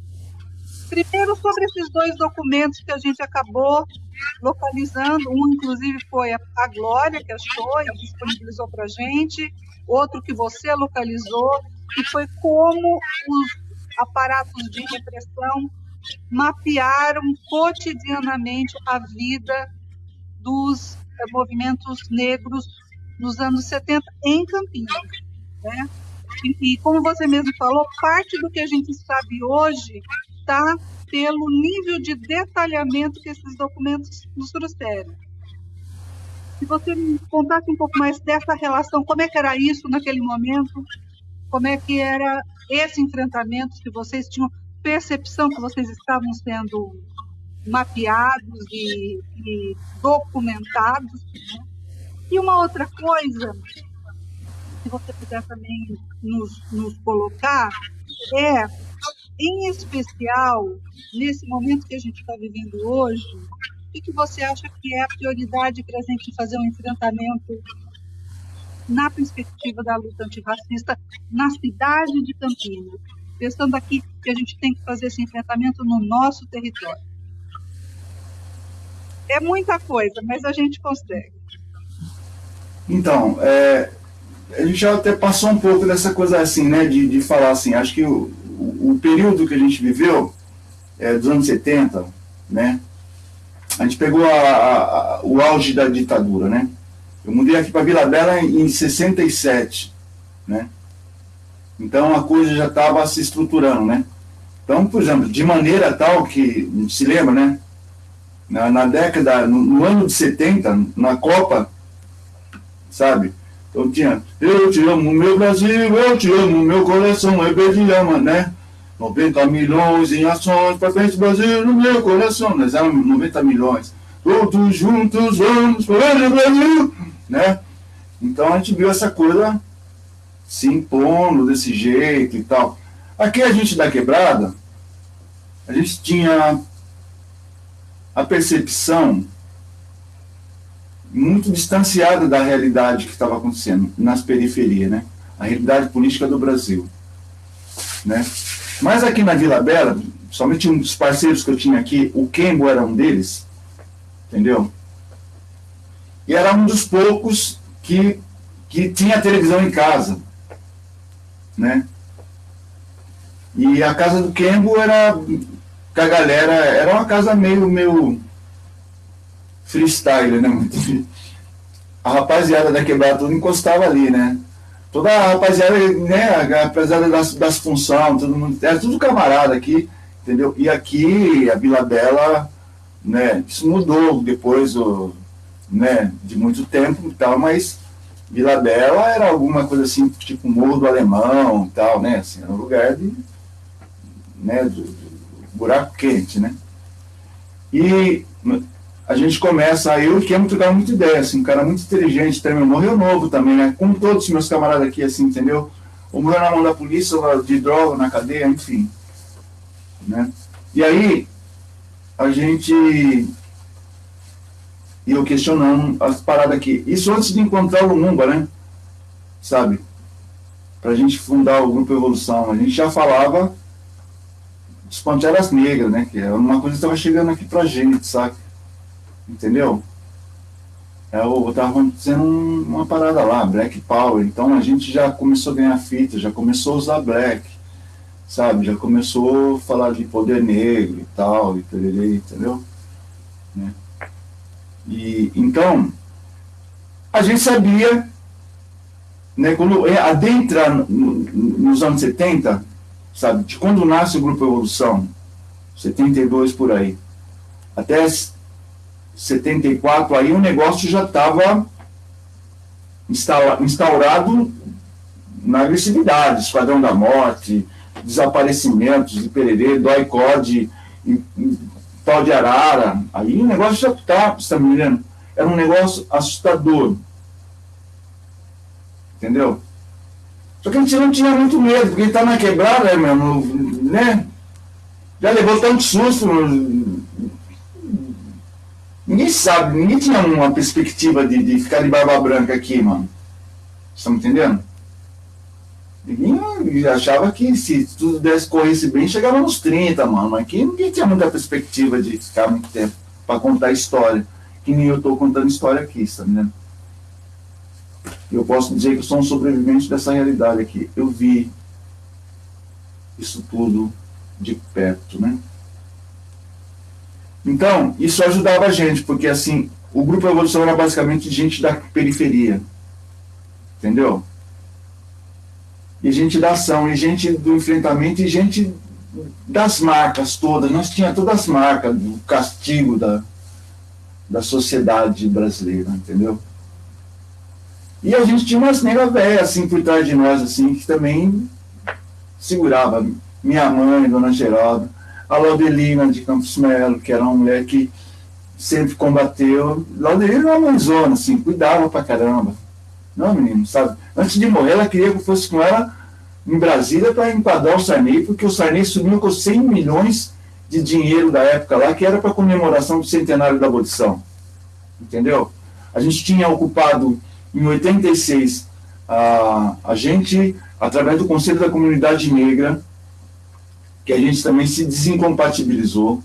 Primeiro, sobre esses dois documentos que a gente acabou localizando, um inclusive foi a Glória que achou e disponibilizou para a gente, outro que você localizou, que foi como os aparatos de repressão mapearam cotidianamente a vida dos eh, movimentos negros nos anos 70 em Campinas. Né? E, e, como você mesmo falou, parte do que a gente sabe hoje está pelo nível de detalhamento que esses documentos nos trouxeram. Se você me contasse um pouco mais dessa relação, como é que era isso naquele momento, como é que era esse enfrentamento, se vocês tinham percepção que vocês estavam sendo mapeados e, e documentados. Né? E uma outra coisa, se você puder também nos, nos colocar, é, em especial, nesse momento que a gente está vivendo hoje, o que, que você acha que é a prioridade para a gente fazer um enfrentamento na perspectiva da luta antirracista na cidade de Campinas? Pensando aqui que a gente tem que fazer esse enfrentamento no nosso território. É muita coisa, mas a gente consegue. Então, é, a gente já até passou um pouco dessa coisa assim, né, de, de falar assim, acho que o, o, o período que a gente viveu, é, dos anos 70, né, a gente pegou a, a, o auge da ditadura, né, eu mudei aqui para Vila Bela em 67, né, então a coisa já estava se estruturando, né, então, por exemplo, de maneira tal que, a gente se lembra, né, na, na década, no, no ano de 70, na Copa, sabe, então tinha, eu te amo, meu Brasil, eu te amo, meu coração é verde ama, né? 90 milhões em ações para frente Brasil no meu coração. Nós éramos 90 milhões. Todos juntos vamos para o Brasil, né? Então a gente viu essa coisa se impondo desse jeito e tal. Aqui a gente da quebrada, a gente tinha a percepção muito distanciada da realidade que estava acontecendo nas periferias, né? A realidade política do Brasil, né? Mas aqui na Vila Bela, somente um dos parceiros que eu tinha aqui, o Kembo era um deles, entendeu? E era um dos poucos que, que tinha televisão em casa, né? E a casa do Kembo era com a galera, era uma casa meio, meio freestyle, né? A rapaziada da quebrada tudo encostava ali, né? Toda a rapaziada, né? A rapaziada das, das funções, todo mundo, era tudo camarada aqui, entendeu? E aqui, a Vila Bela, né? Isso mudou depois, o, né? De muito tempo e tal, mas Vila Bela era alguma coisa assim, tipo Morro do Alemão e tal, né? Assim, era um lugar de, né? Do, do buraco quente, né? E a gente começa, eu que é muito cara muito ideia, assim, um cara muito inteligente também, morreu novo também, né? Como todos os meus camaradas aqui, assim, entendeu? Ou morreu na mão da polícia, ou de droga, na cadeia, enfim. Né? E aí, a gente. E eu questionando as paradas aqui. Isso antes de encontrar o Lumumba, né? Sabe? Pra gente fundar o Grupo Evolução. A gente já falava dos Panteras Negras, né? Que é uma coisa que estava chegando aqui pra gente, sabe? Entendeu? É, eu estava fazendo uma parada lá, Black Power. Então a gente já começou a ganhar fita, já começou a usar Black, sabe? Já começou a falar de poder negro e tal, e tererê, entendeu? Né? E, então, a gente sabia, né, quando adentra no, nos anos 70, sabe, de quando nasce o Grupo Evolução, 72 por aí, até 74, aí o negócio já estava instaurado na agressividade, Esquadrão da Morte, desaparecimentos de Pererê, dói code, pau de arara. Aí o negócio já está, você está me entendendo? Era um negócio assustador. Entendeu? Só que a gente não tinha muito medo, porque está na quebrada, né, meu, né? Já levou tanto susto. Ninguém sabe, ninguém tinha uma perspectiva de, de ficar de barba branca aqui, mano. Estão entendendo? Ninguém achava que se tudo desse, corresse bem, chegava nos 30, mano. Aqui ninguém tinha muita perspectiva de ficar muito tempo para contar história. Que nem eu estou contando história aqui, tá entendendo? Eu posso dizer que eu sou um sobrevivente dessa realidade aqui. Eu vi isso tudo de perto, né? Então, isso ajudava a gente, porque assim, o grupo Evolução era basicamente gente da periferia. Entendeu? E gente da ação, e gente do enfrentamento, e gente das marcas todas. Nós tínhamos todas as marcas do castigo da, da sociedade brasileira, entendeu? E a gente tinha umas negras velhas, assim, por trás de nós, assim, que também segurava. Minha mãe, Dona Geralda, a Laudelina de Campos Melo, que era uma mulher que sempre combateu. Laudelina era uma mãezona, assim, cuidava pra caramba. Não, menino, sabe? Antes de morrer, ela queria que eu fosse com ela em Brasília para enquadrar o Sarney, porque o Sarney sumiu com 100 milhões de dinheiro da época lá, que era para comemoração do centenário da abolição. Entendeu? A gente tinha ocupado em 86, a, a gente, através do Conselho da Comunidade Negra, que a gente também se desincompatibilizou,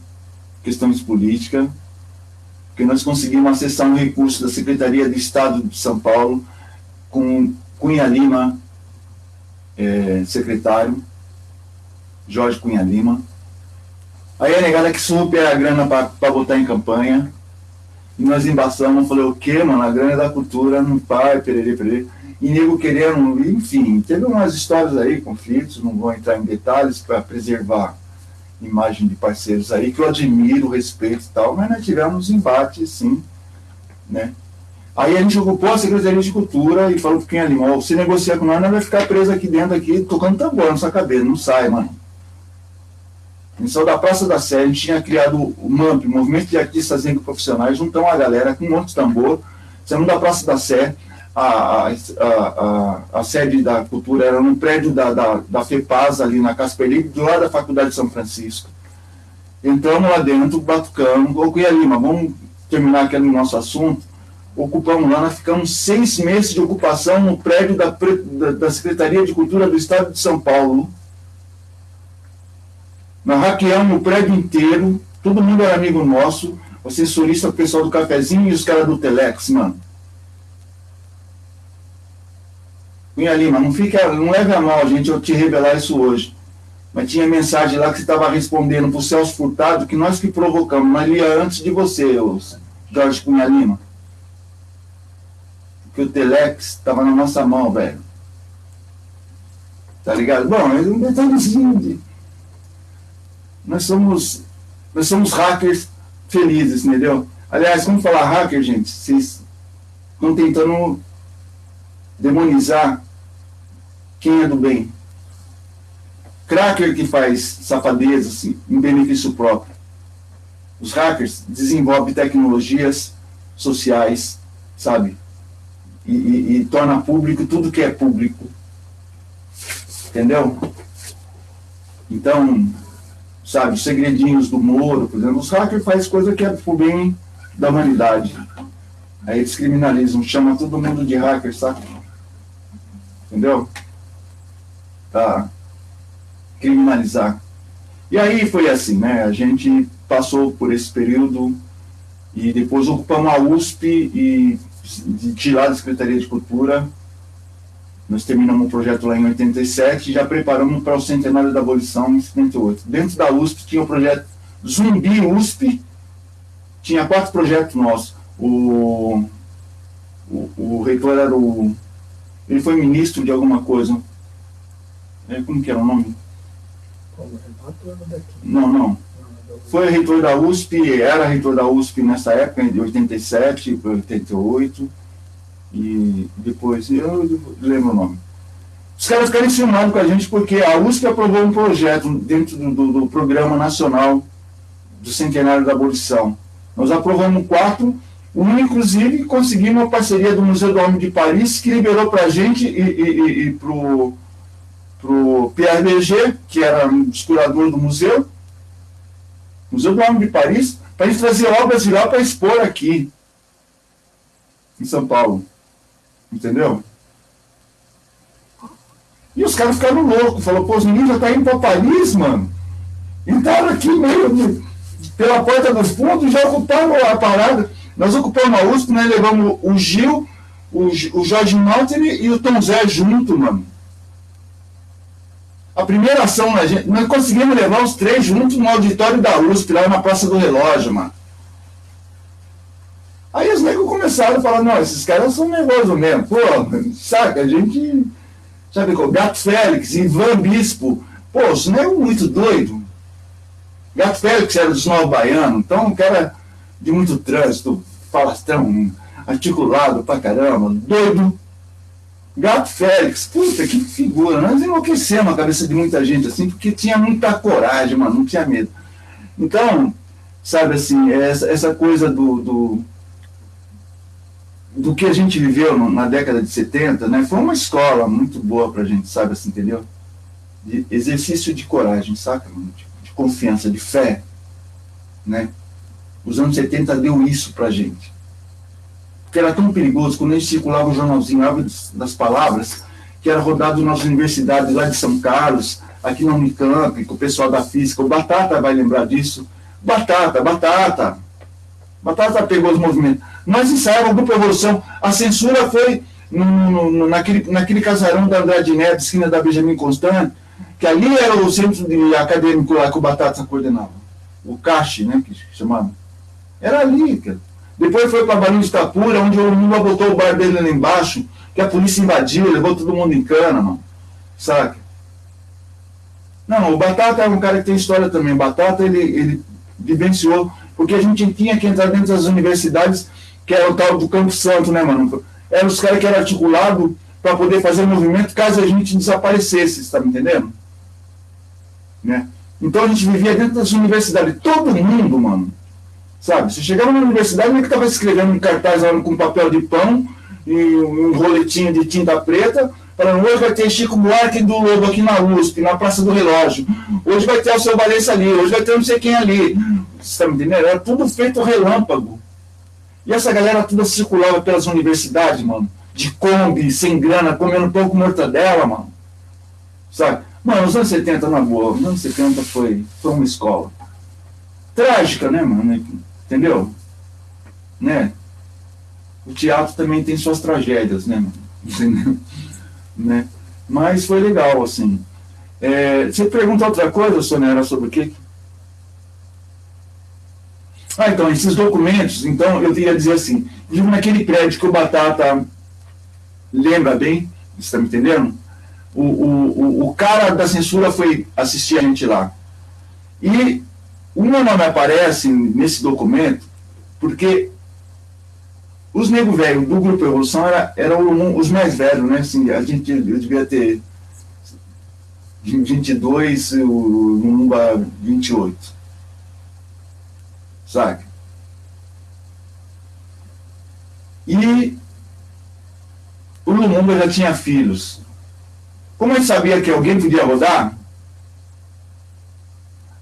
questões políticas, que nós conseguimos acessar um recurso da Secretaria de Estado de São Paulo, com Cunha Lima, é, secretário, Jorge Cunha Lima. Aí a negada que super a grana para botar em campanha, e nós embaçamos, falei, o quê, mano? A grana é da cultura, não pai, perere, perere. E nego querendo, enfim, teve umas histórias aí, conflitos, não vou entrar em detalhes para preservar imagem de parceiros aí, que eu admiro, respeito e tal, mas nós tivemos embates, sim, né? Aí a gente ocupou a Secretaria de Cultura e falou pro quem ali, se negociar com nós, nós vai ficar preso aqui dentro, aqui, tocando tambor na sua cabeça, não sai, mano. Em São da Praça da Sé, a gente tinha criado o MAMP, Movimento de Artistas Profissionais, juntão a galera com um monte de tambor. Saímos da Praça da Sé, a, a, a, a, sede da cultura era no prédio da, da, da FEPAS, ali na Casperli, do lado da Faculdade de São Francisco. Entramos lá dentro, batucamos, ô Cunha Lima, vamos terminar aqui no nosso assunto. Ocupamos lá, nós ficamos seis meses de ocupação no prédio da, da, da Secretaria de Cultura do Estado de São Paulo nós hackeamos o prédio inteiro, todo mundo era amigo nosso, o assessorista, o pessoal do cafezinho e os caras do Telex, mano. Cunha Lima, não, fica, não leve a mal, gente, eu te revelar isso hoje. Mas tinha mensagem lá que você estava respondendo para o Celso Furtado que nós que provocamos, mas lia antes de você, Jorge Cunha Lima. Que o Telex estava na nossa mão, velho. Tá ligado? Bom, é um detalhezinho de nós somos, nós somos hackers felizes, entendeu? Aliás, vamos falar hacker, gente, vocês estão tentando demonizar quem é do bem. Cracker que faz safadeza assim, em benefício próprio. Os hackers desenvolvem tecnologias sociais, sabe? E, e, e torna público tudo que é público. Entendeu? Então, sabe, os segredinhos do Moro, por exemplo. Os hackers fazem coisa que é pro bem da humanidade. Aí eles criminalizam, chama todo mundo de hacker, sabe? Entendeu? Tá. Criminalizar. E aí foi assim, né? A gente passou por esse período e depois ocupamos a USP e de tirar da Secretaria de Cultura nós terminamos o projeto lá em 87 e já preparamos para o centenário da abolição em 78. Dentro da USP tinha o projeto Zumbi USP, tinha quatro projetos nossos. O, o, o reitor era o. Ele foi ministro de alguma coisa. É, como que era o nome? Não, não. Foi reitor da USP, era reitor da USP nessa época, de 87 para 88, e depois, eu lembro o nome. Os caras ficaram enciumados com a gente porque a USP aprovou um projeto dentro do, do, do Programa Nacional do Centenário da Abolição. Nós aprovamos quatro, um, inclusive, conseguimos uma parceria do Museu do Homem de Paris, que liberou para a gente e, e, e para o Pierre Berger, que era um dos curadores do museu, Museu do Homem de Paris, para a gente trazer obras de lá para expor aqui, em São Paulo. Entendeu? E os caras ficaram loucos, falou, pô, os meninos já estão tá indo para Paris, mano. Entraram aqui meio pela porta dos fundos, já ocuparam a parada. Nós ocupamos a USP, né? Levamos o Gil, o, o Jorge Maltini e o Tom Zé junto, mano. A primeira ação, nós conseguimos levar os três juntos no auditório da USP, lá na Praça do Relógio, mano. Aí os negros começaram a falar, não, esses caras são nervosos mesmo. Pô, saca, a gente. Sabe, Gato Félix, Ivan Bispo. Pô, os negros muito doido. Gato Félix era dos Novos Baianos, então um cara de muito trânsito, falastrão, articulado pra caramba, doido. Gato Félix, puta, que figura. Nós enlouquecemos a cabeça de muita gente assim, porque tinha muita coragem, mano, não tinha medo. Então, sabe assim, essa, essa coisa do, do, do que a gente viveu na década de 70, né, foi uma escola muito boa pra gente, sabe assim, entendeu? De exercício de coragem, saca? De, de confiança, de fé, né? Os anos 70 deu isso pra gente. Porque era tão perigoso, quando a gente circulava o jornalzinho Árvores das Palavras, que era rodado nas universidades lá de São Carlos, aqui na Unicamp, com o pessoal da física, o Batata vai lembrar disso. Batata, Batata. Batata pegou os movimentos. Nós ensaiávamos o Grupo Evolução. A censura foi no, no, naquele, naquele casarão da Andrade Neto, esquina da Benjamin Constant, que ali era o centro de acadêmico lá que o Batata coordenava. O CACHE, né, que chamava. Era ali, cara. Depois foi para Barão de Itapura, onde o Lula botou o bar dele lá embaixo, que a polícia invadiu, levou todo mundo em cana, mano. Saca? Não, o Batata é um cara que tem história também. Batata, ele, ele vivenciou, porque a gente tinha que entrar dentro das universidades, que era o tal do Campo Santo, né, mano? Eram os caras que eram articulados para poder fazer movimento caso a gente desaparecesse, você tá me entendendo? Né? Então a gente vivia dentro das universidades. Todo mundo, mano, Sabe? Você chegava na universidade, ele que estava escrevendo um cartaz com papel de pão e um roletinho de tinta preta, falando, hoje vai ter Chico Buarque do Lobo aqui na USP, na Praça do Relógio. Hoje vai ter o seu Valença ali, hoje vai ter não sei quem ali. Você está me entendendo? Era tudo feito relâmpago. E essa galera toda circulava pelas universidades, mano. De Kombi, sem grana, comendo pão com mortadela, mano. Sabe? Mano, os anos 70, na boa, os anos 70 foi, foi uma escola. Trágica, né, mano? Entendeu? Né? O teatro também tem suas tragédias, né? Entendeu? *laughs* né? Mas foi legal, assim. É, você pergunta outra coisa, Sonera, sobre o quê? Ah, então, esses documentos, então, eu queria dizer assim, vivo naquele prédio que o Batata lembra bem, você está me entendendo? O, o, o, o cara da censura foi assistir a gente lá. E o meu nome aparece nesse documento porque os nego velho do Grupo Evolução era, eram os mais velhos, né? Assim, a gente, eu devia ter 22, o Lumumba 28. Sabe? E o Lumumba já tinha filhos. Como ele sabia que alguém podia rodar,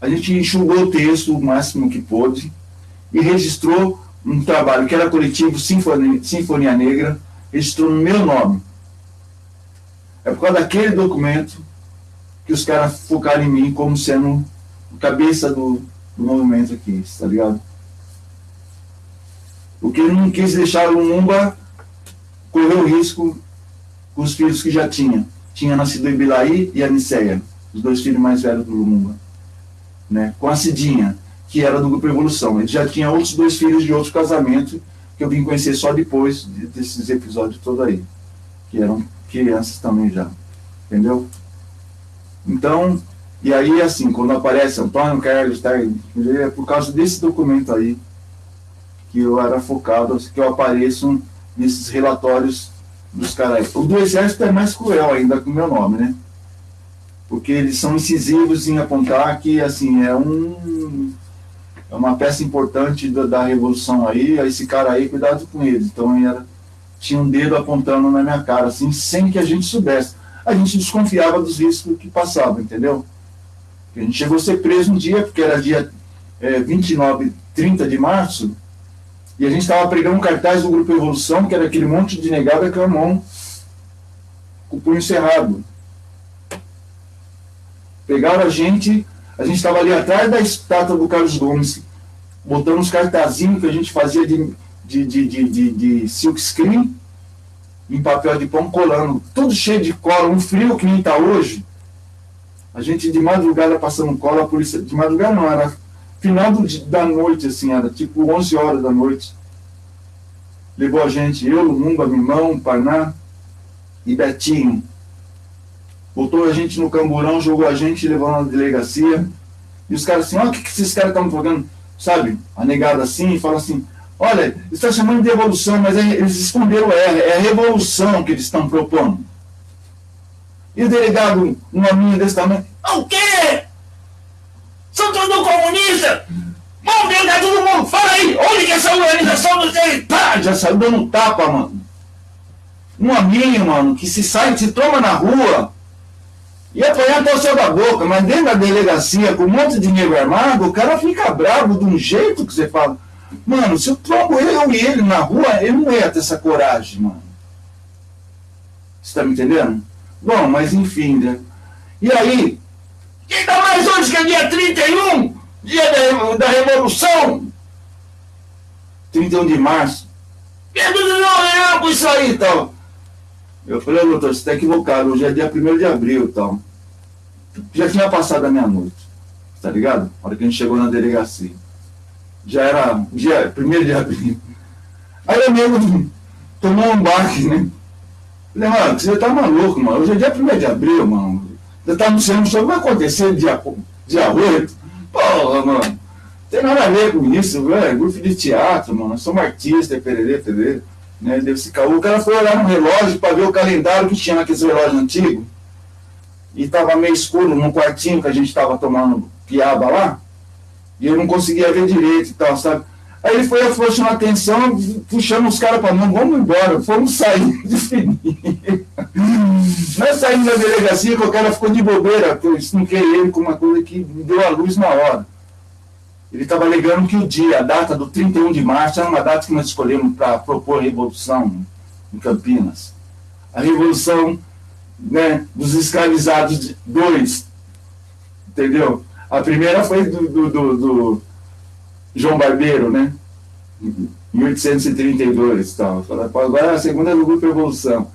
a gente enxugou o texto o máximo que pôde e registrou um trabalho que era coletivo Sinfonia, Sinfonia Negra, registrou no meu nome. É por causa daquele documento que os caras focaram em mim como sendo cabeça do, do movimento aqui, tá ligado? Porque ele não quis deixar o Lumumba correr o risco com os filhos que já tinha. Tinha nascido em Bilaí e Aniceia, os dois filhos mais velhos do Lumumba né, com a Cidinha, que era do Grupo Evolução. Ele já tinha outros dois filhos de outro casamento, que eu vim conhecer só depois desses episódios todos aí, que eram crianças também já. Entendeu? Então, e aí, assim, quando aparece Antônio Carlos, tá, é por causa desse documento aí que eu era focado, que eu apareço nesses relatórios dos caras. O do Exército é mais cruel ainda com o meu nome, né? Porque eles são incisivos em apontar que, assim, é um é uma peça importante da, da revolução aí, esse cara aí, cuidado com ele. Então, era, tinha um dedo apontando na minha cara, assim, sem que a gente soubesse. A gente desconfiava dos riscos que passavam, entendeu? A gente chegou a ser preso um dia, porque era dia é, 29, 30 de março, e a gente estava pregando um cartaz do Grupo Evolução, que era aquele monte de negada clamão, com o punho cerrado. Pegaram a gente, a gente estava ali atrás da estátua do Carlos Gomes, botando uns cartazinhos que a gente fazia de, de, de, de, de, de silk screen, em papel de pão, colando, tudo cheio de cola, um frio que nem está hoje. A gente de madrugada passando cola, a polícia, de madrugada não, era final do, da noite, assim, era tipo 11 horas da noite. Levou a gente, eu, Lumumba, Mimão, Paná e Betinho. Botou a gente no camburão, jogou a gente, levou na delegacia. E os caras assim, olha o que, que esses caras estão fazendo, sabe? A negada assim, fala assim, olha, está chamando de evolução, mas é, eles esconderam o R, é a revolução que eles estão propondo. E o delegado, uma minha desse tamanho, o quê? São todos comunistas! Vamos pegar todo mundo! Fala aí! Onde que é essa organização do Pá! Já saiu dando tapa, mano. Uma minha, mano, que se sai, se toma na rua, e apanhar até o céu da boca, mas dentro da delegacia, com um monte de negro armado, o cara fica bravo de um jeito que você fala. Mano, se eu trombo eu e ele na rua, ele não ia ter essa coragem, mano. Você tá me entendendo? Bom, mas enfim, né? E aí, Ainda mais hoje que é dia 31, dia da, da Revolução. 31 de março. Pedro de Noel com isso aí tal. Eu falei, doutor, você está equivocado, hoje é dia 1 de abril e tal. Já tinha passado a meia-noite, tá ligado? A hora que a gente chegou na delegacia. Já era dia 1 de abril. Aí o amigo tomou um baque, né? Falei, mano, você tá maluco, mano. Hoje é dia 1 de abril, mano. Você está anunciando isso vai acontecer dia, dia 8. Porra, mano. Tem nada a ver com isso, velho. Grupo de teatro, mano. Nós somos artistas, pererê, pererê. Né? Deve se O cara foi olhar no relógio para ver o calendário que tinha naquele relógio antigo. E tava meio escuro no quartinho que a gente tava tomando piaba lá. E eu não conseguia ver direito e tal, sabe? Aí ele foi afrouxando a atenção, puxando os caras para mão, vamos embora, fomos sair *laughs* de fininho. Nós saímos da delegacia que o cara ficou de bobeira, porque eu estunquei ele com uma coisa que me deu a luz na hora. Ele estava alegando que o dia, a data do 31 de março, era uma data que nós escolhemos para propor a revolução em Campinas. A revolução né, dos escravizados, dois, entendeu? A primeira foi do, do, do, do João Barbeiro, né? Em 1832 tal. Agora a segunda é do Grupo Evolução.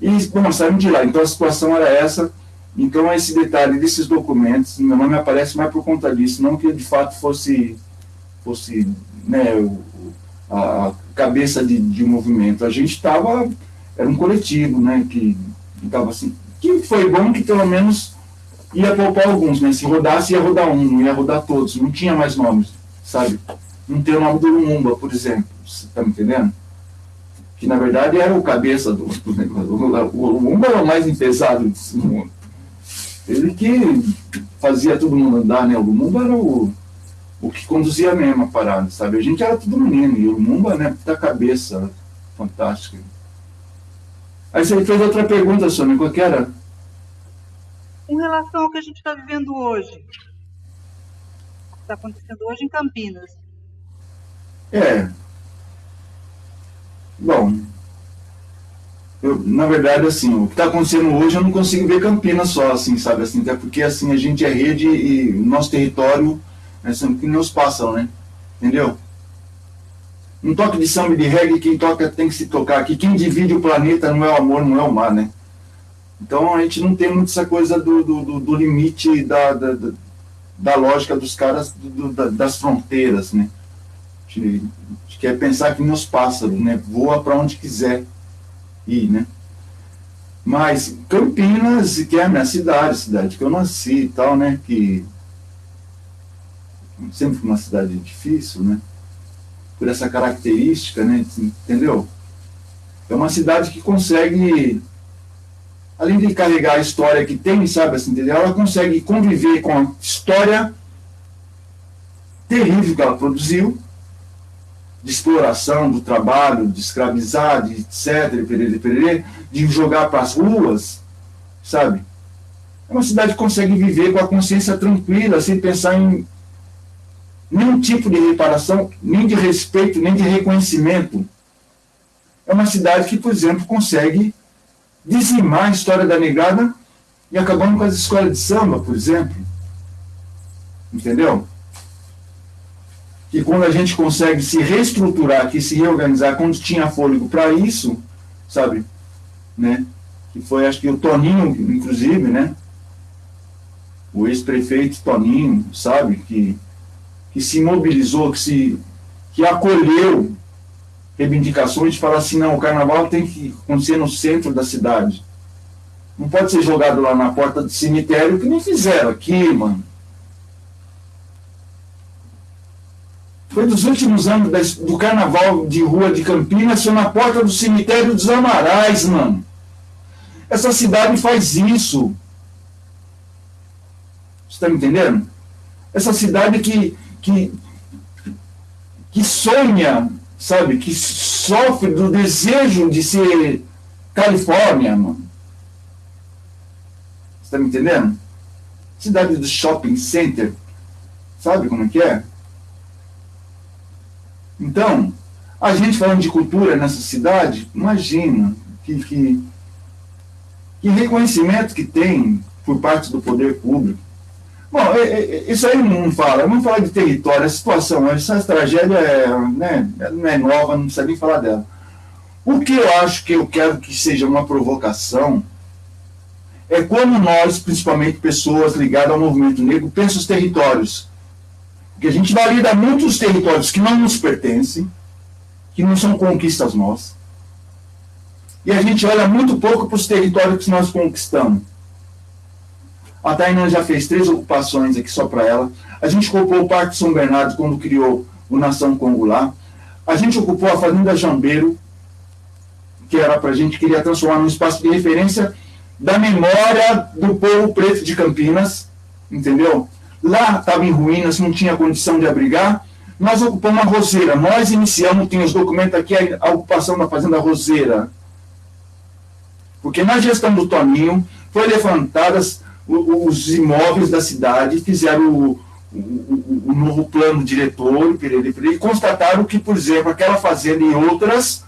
E, bom, saímos de lá. Então a situação era essa. Então esse detalhe desses documentos, meu nome aparece mais por conta disso, não que de fato fosse, fosse né, a cabeça de, de movimento. A gente estava, era um coletivo, né, que estava assim, que foi bom que pelo menos ia poupar alguns, né, se rodasse ia rodar um, ia rodar todos, não tinha mais nomes sabe? Não tem o nome do Lumumba, por exemplo, você está me entendendo? Que na verdade era o cabeça do, *laughs* do negócio. O Lumumba era o mais empesado do mundo. Ele que fazia todo mundo andar, né? O Lumumba era o, o que conduzia mesmo a parada, sabe? A gente era tudo menino, e o Lumumba, né, da cabeça, fantástica. Aí você fez outra pergunta, Sônia, qual que era? Em relação ao que a gente está vivendo hoje, está acontecendo hoje em Campinas. É. Bom, eu, na verdade, assim, o que está acontecendo hoje eu não consigo ver Campinas só, assim, sabe? Assim, até porque assim, a gente é rede e o nosso território é sempre que nos passam, né? Entendeu? Um toque de samba de reggae, quem toca tem que se tocar aqui. Quem divide o planeta não é o amor, não é o mar, né? Então a gente não tem muito essa coisa do, do, do limite da, da, da lógica dos caras do, da, das fronteiras, né? A gente, a quer pensar que nos pássaros, né? Voa para onde quiser ir, né? Mas Campinas, que é a minha cidade, cidade que eu nasci e tal, né? Que sempre foi uma cidade difícil, né? Por essa característica, né? Entendeu? É uma cidade que consegue, além de carregar a história que tem, sabe assim, entendeu? Ela consegue conviver com a história terrível que ela produziu, de exploração do trabalho, de escravizar, de etc, perere, perere, de jogar para as ruas, sabe? É uma cidade que consegue viver com a consciência tranquila, sem pensar em nenhum tipo de reparação, nem de respeito, nem de reconhecimento. É uma cidade que, por exemplo, consegue dizimar a história da negada e acabando com as escolas de samba, por exemplo. Entendeu? Que quando a gente consegue se reestruturar, aqui, se reorganizar, quando tinha fôlego para isso, sabe, né, que foi acho que o Toninho, inclusive, né, o ex-prefeito Toninho, sabe, que, que se mobilizou, que se que acolheu reivindicações de falar assim, não, o carnaval tem que acontecer no centro da cidade. Não pode ser jogado lá na porta do cemitério, que nem fizeram aqui, mano. Foi dos últimos anos do carnaval de rua de Campinas, foi na porta do cemitério dos Amarais, mano. Essa cidade faz isso. Você está me entendendo? Essa cidade que, que, que sonha, sabe, que sofre do desejo de ser Califórnia, mano. Você está me entendendo? Cidade do shopping center. Sabe como é que é? Então, a gente falando de cultura nessa cidade, imagina que, que, que reconhecimento que tem por parte do poder público. Bom, é, é, isso aí não fala, vamos falar de território, a situação, essa tragédia é, né, não é nova, não precisa nem falar dela. O que eu acho que eu quero que seja uma provocação é como nós, principalmente pessoas ligadas ao movimento negro, pensam os territórios. Porque a gente valida muitos territórios que não nos pertencem, que não são conquistas nossas. E a gente olha muito pouco para os territórios que nós conquistamos. A Tainan já fez três ocupações aqui só para ela. A gente ocupou o Parque São Bernardo quando criou o Nação Congo lá. A gente ocupou a Fazenda Jambeiro, que era para a gente, queria transformar num espaço de referência da memória do povo preto de Campinas, entendeu? Lá estava em ruínas, não tinha condição de abrigar. Nós ocupamos a Roseira. Nós iniciamos, tem os documentos aqui, a ocupação da Fazenda Roseira. Porque na gestão do Toninho, foi levantadas os imóveis da cidade, fizeram o, o, o novo plano diretor, e constataram que, por exemplo, aquela fazenda e outras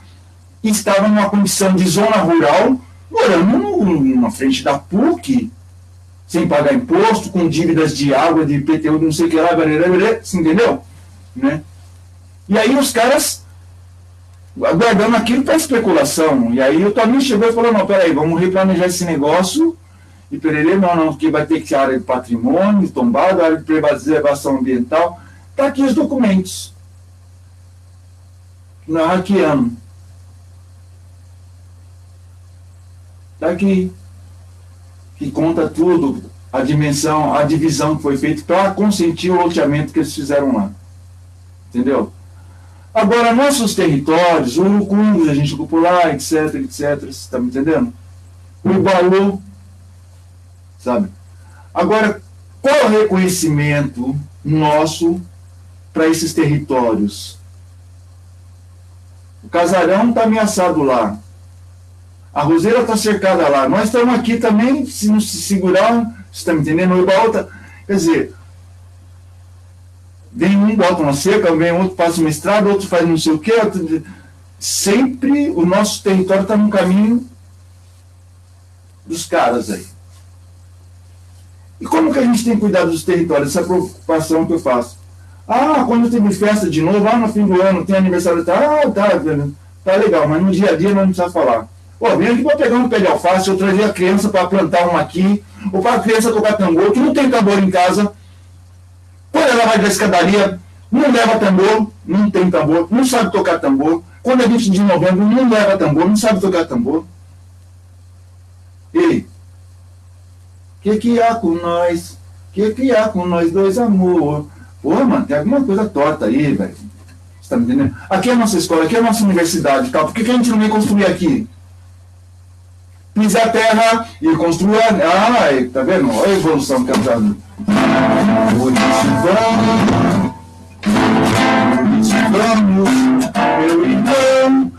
estavam numa condição de zona rural, morando na frente da PUC, sem pagar imposto, com dívidas de água, de IPTU, não sei o que lá, barará, barará, você entendeu? Né? E aí os caras guardando aquilo para especulação. E aí o Toninho chegou e falou, não, peraí, vamos replanejar esse negócio. E Pererê, não, não, porque vai ter que ser área de patrimônio, tombado, área de preservação ambiental. Está aqui os documentos. Não hackeando. Está aqui que conta tudo, a dimensão, a divisão que foi feita para consentir o loteamento que eles fizeram lá. Entendeu? Agora, nossos territórios, o Urucungus, a gente ocupou lá, etc, etc, você está me entendendo? O Baú, sabe? Agora, qual é o reconhecimento nosso para esses territórios? O casarão está ameaçado lá. A roseira está cercada lá. Nós estamos aqui também, se não se segurar, você está me entendendo? O volta. Quer dizer, vem um, bota uma cerca, vem outro, faz uma estrada, outro faz não sei o quê. Outro... Sempre o nosso território está no caminho dos caras aí. E como que a gente tem cuidado dos territórios? Essa preocupação que eu faço. Ah, quando tem festa de novo, ah, no fim do ano tem aniversário, tá, ah, tá, tá legal, mas no dia a dia não precisa falar. Pô, aqui para pegar um pé de alface, eu trazer a criança para plantar um aqui, ou para a criança tocar tambor, que não tem tambor em casa. Quando ela vai da escadaria, não leva tambor, não tem tambor, não sabe tocar tambor. Quando é 20 de novembro, não leva tambor, não sabe tocar tambor. Ei, que que há com nós? Que que há com nós dois, amor? Pô, mano, tem alguma coisa torta aí, velho. Você tá me entendendo? Aqui é a nossa escola, aqui é a nossa universidade, tal. Por que, que a gente não vem construir aqui? Pisar a terra e construir. Ah, tá vendo? Olha a evolução que está dando. Vamos, meu irmão,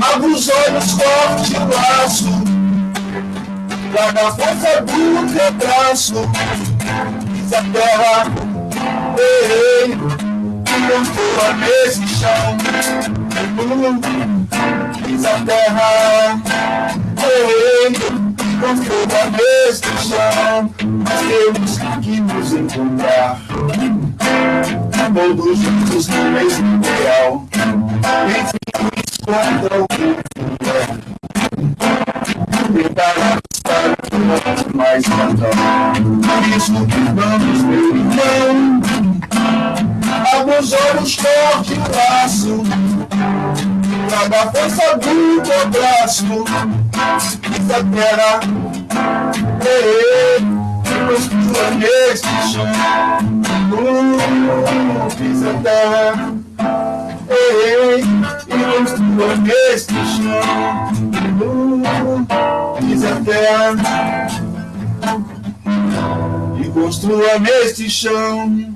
abra os olhos, forte o laço, traga a força do teu braço, pisa a terra, ei, cantua nesse chão, pisa a terra, ei, cantua nesse chão, temos que nos encontrar todos juntos no mesmo ideal. Enfim, contra o que Tentar estar com mais cantar. Por isso vamos, meu irmão. Os olhos, corte o laço. Traga a força do teu braço. Essa terra. Ei, construa neste chão fiz a terra, ei, e construa neste chão, fiz a terra, e construa neste chão.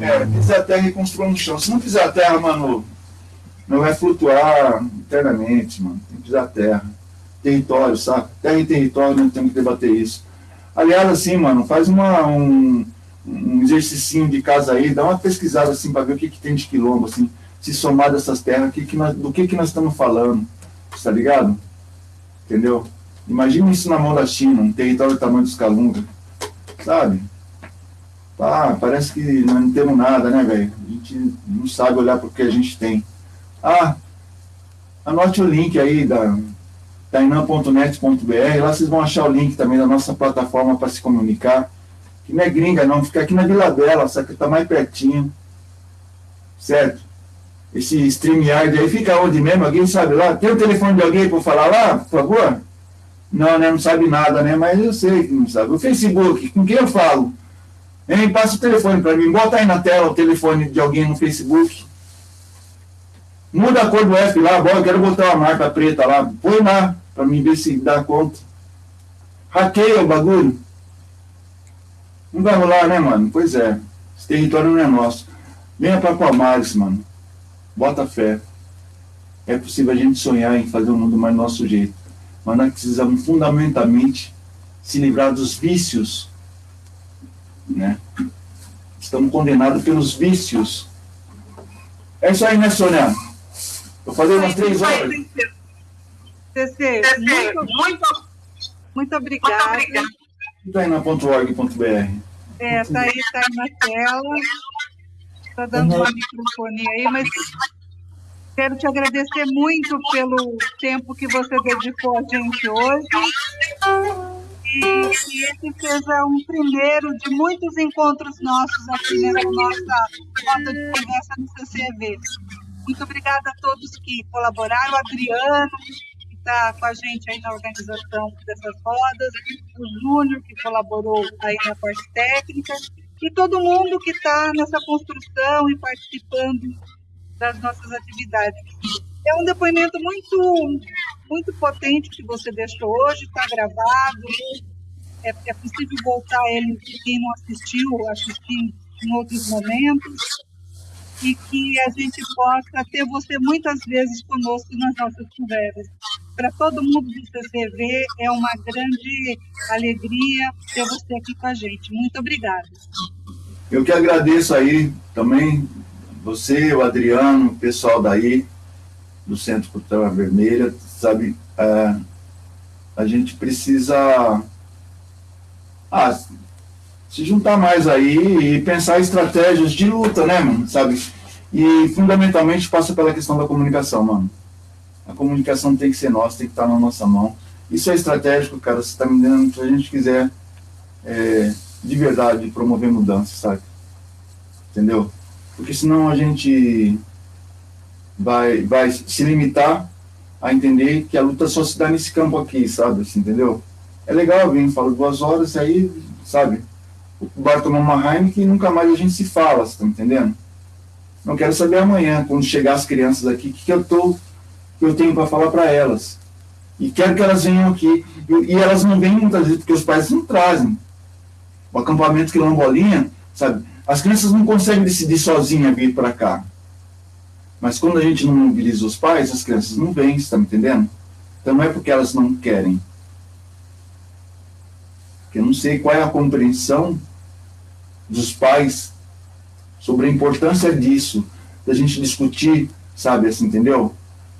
É, fiz a terra e construa no chão. Se não fizer a terra, mano, não vai flutuar eternamente, mano. Tem que pisar terra. Território, sabe? Terra e território, não temos que debater isso. Aliás, assim, mano, faz uma, um, um exercício de casa aí, dá uma pesquisada assim para ver o que, que tem de quilombo, assim, se somar dessas terras, que que nós, do que, que nós estamos falando, tá ligado? Entendeu? Imagina isso na mão da China, um território do tamanho dos Calunga, sabe? Ah, parece que nós não temos nada, né, velho? A gente não sabe olhar para o que a gente tem. Ah, anote o link aí da, tainan.net.br, lá vocês vão achar o link também da nossa plataforma para se comunicar, que não é gringa não, fica aqui na Vila Bela, só que está mais pertinho, certo? Esse StreamYard aí fica onde mesmo? Alguém sabe lá? Tem o telefone de alguém para falar lá, por favor? Não, né? Não sabe nada, né? Mas eu sei que não sabe. O Facebook, com quem eu falo? Hein? Passa o telefone para mim. Bota aí na tela o telefone de alguém no Facebook. Muda a cor do F lá, eu quero botar uma marca preta lá. Põe lá para mim ver se dá conta. Hackeia o bagulho. Não vai rolar, né, mano? Pois é. Esse território não é nosso. Venha para Palmares, mano. Bota fé. É possível a gente sonhar em fazer um mundo mais nosso jeito. Mas nós precisamos fundamentalmente se livrar dos vícios. Né? Estamos condenados pelos vícios. É isso aí, né, Sônia? Vou fazer umas três horas. CC, muito, muito, muito obrigada. Está aí na .org.br. É, está aí, tá aí na tela. Está dando uhum. microfone aí, mas quero te agradecer muito pelo tempo que você dedicou a gente hoje. E que esse seja um primeiro de muitos encontros nossos aqui nessa nossa roda de conversa no CCV. Muito obrigada a todos que colaboraram, Adriano, está com a gente aí na organização dessas rodas, o Júnior, que colaborou aí na parte técnica, e todo mundo que está nessa construção e participando das nossas atividades. É um depoimento muito, muito potente que você deixou hoje, está gravado, é, é possível voltar ele, quem não assistiu, assistir em outros momentos e que a gente possa ter você muitas vezes conosco nas nossas conversas. Para todo mundo do CCV é uma grande alegria ter você aqui com a gente. Muito obrigada. Eu que agradeço aí também, você, o Adriano, o pessoal daí, do Centro Cultural Vermelha, sabe, é, a gente precisa ah, se juntar mais aí e pensar estratégias de luta, né, mano, sabe? E fundamentalmente passa pela questão da comunicação, mano. A comunicação tem que ser nossa, tem que estar na nossa mão. Isso é estratégico, cara. Você está me dando se a gente quiser é, de verdade promover mudança, sabe? Entendeu? Porque senão a gente vai, vai se limitar a entender que a luta só se dá nesse campo aqui, sabe? Assim, entendeu? É legal, vem, fala duas horas, aí, sabe? O bar tomar uma Heineken e nunca mais a gente se fala, você tá entendendo? Não quero saber amanhã, quando chegar as crianças aqui, o que, que eu tô, que eu tenho para falar para elas. E quero que elas venham aqui. E, e, elas não vêm muitas vezes porque os pais não trazem. O acampamento quilombolinha, sabe? As crianças não conseguem decidir sozinha vir para cá. Mas quando a gente não mobiliza os pais, as crianças não vêm, está me entendendo? Então não é porque elas não querem. Eu não sei qual é a compreensão dos pais sobre a importância disso, da gente discutir, sabe, assim, entendeu?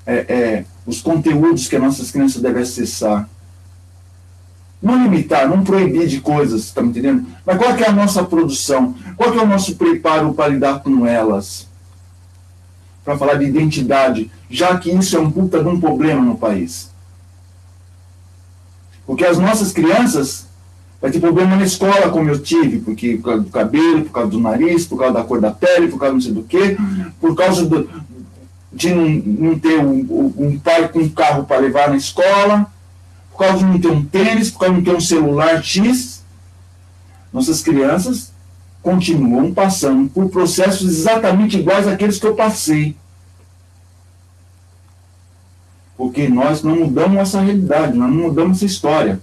É, é, os conteúdos que as nossas crianças devem acessar. Não limitar, não proibir de coisas, tá me entendendo? Mas qual é a nossa produção? Qual é o nosso preparo para lidar com elas? Para falar de identidade, já que isso é um puta de um problema no país. Porque as nossas crianças vai ter problema na escola, como eu tive, porque por causa do cabelo, por causa do nariz, por causa da cor da pele, por causa não sei do quê, por causa do, de não, não ter um, um pai com um carro para levar na escola, por causa de não ter um tênis, por causa de não ter um celular X. Nossas crianças continuam passando por processos exatamente iguais àqueles que eu passei. Porque nós não mudamos essa realidade, nós não mudamos essa história.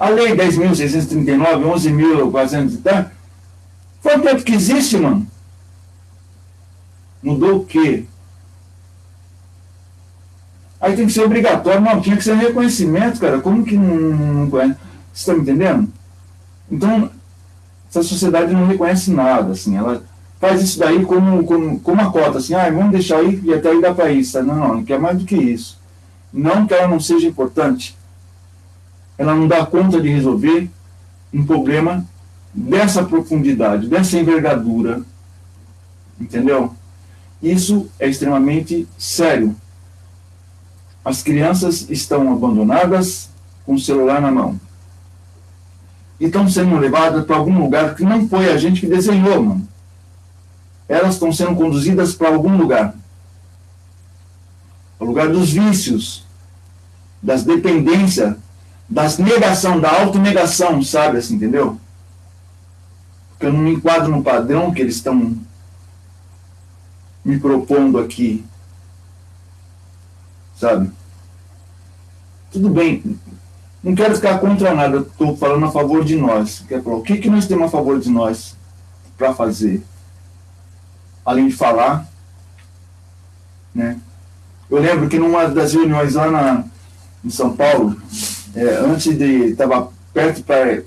A lei 10.639, 11.400 e tal, foi o tempo que existe, mano. Mudou o quê? Aí tem que ser obrigatório. Não, tinha que ser reconhecimento, cara. Como que não, não conhece? Você está me entendendo? Então, essa sociedade não reconhece nada, assim. Ela faz isso daí como, como, como uma cota, assim. Ah, vamos deixar aí e até aí dá para isso. Não, não, não quer mais do que isso. Não que ela não seja importante. Ela não dá conta de resolver um problema dessa profundidade, dessa envergadura. Entendeu? Isso é extremamente sério. As crianças estão abandonadas com o celular na mão. E estão sendo levadas para algum lugar que não foi a gente que desenhou, mano. Elas estão sendo conduzidas para algum lugar. O lugar dos vícios, das dependências, das negação, da autonegação, sabe assim, entendeu? Porque eu não me enquadro no padrão que eles estão me propondo aqui. Sabe? Tudo bem. Não quero ficar contra nada, estou falando a favor de nós. O que, que nós temos a favor de nós para fazer? Além de falar. Né? Eu lembro que numa das reuniões lá na, em São Paulo, é, antes de. estava perto para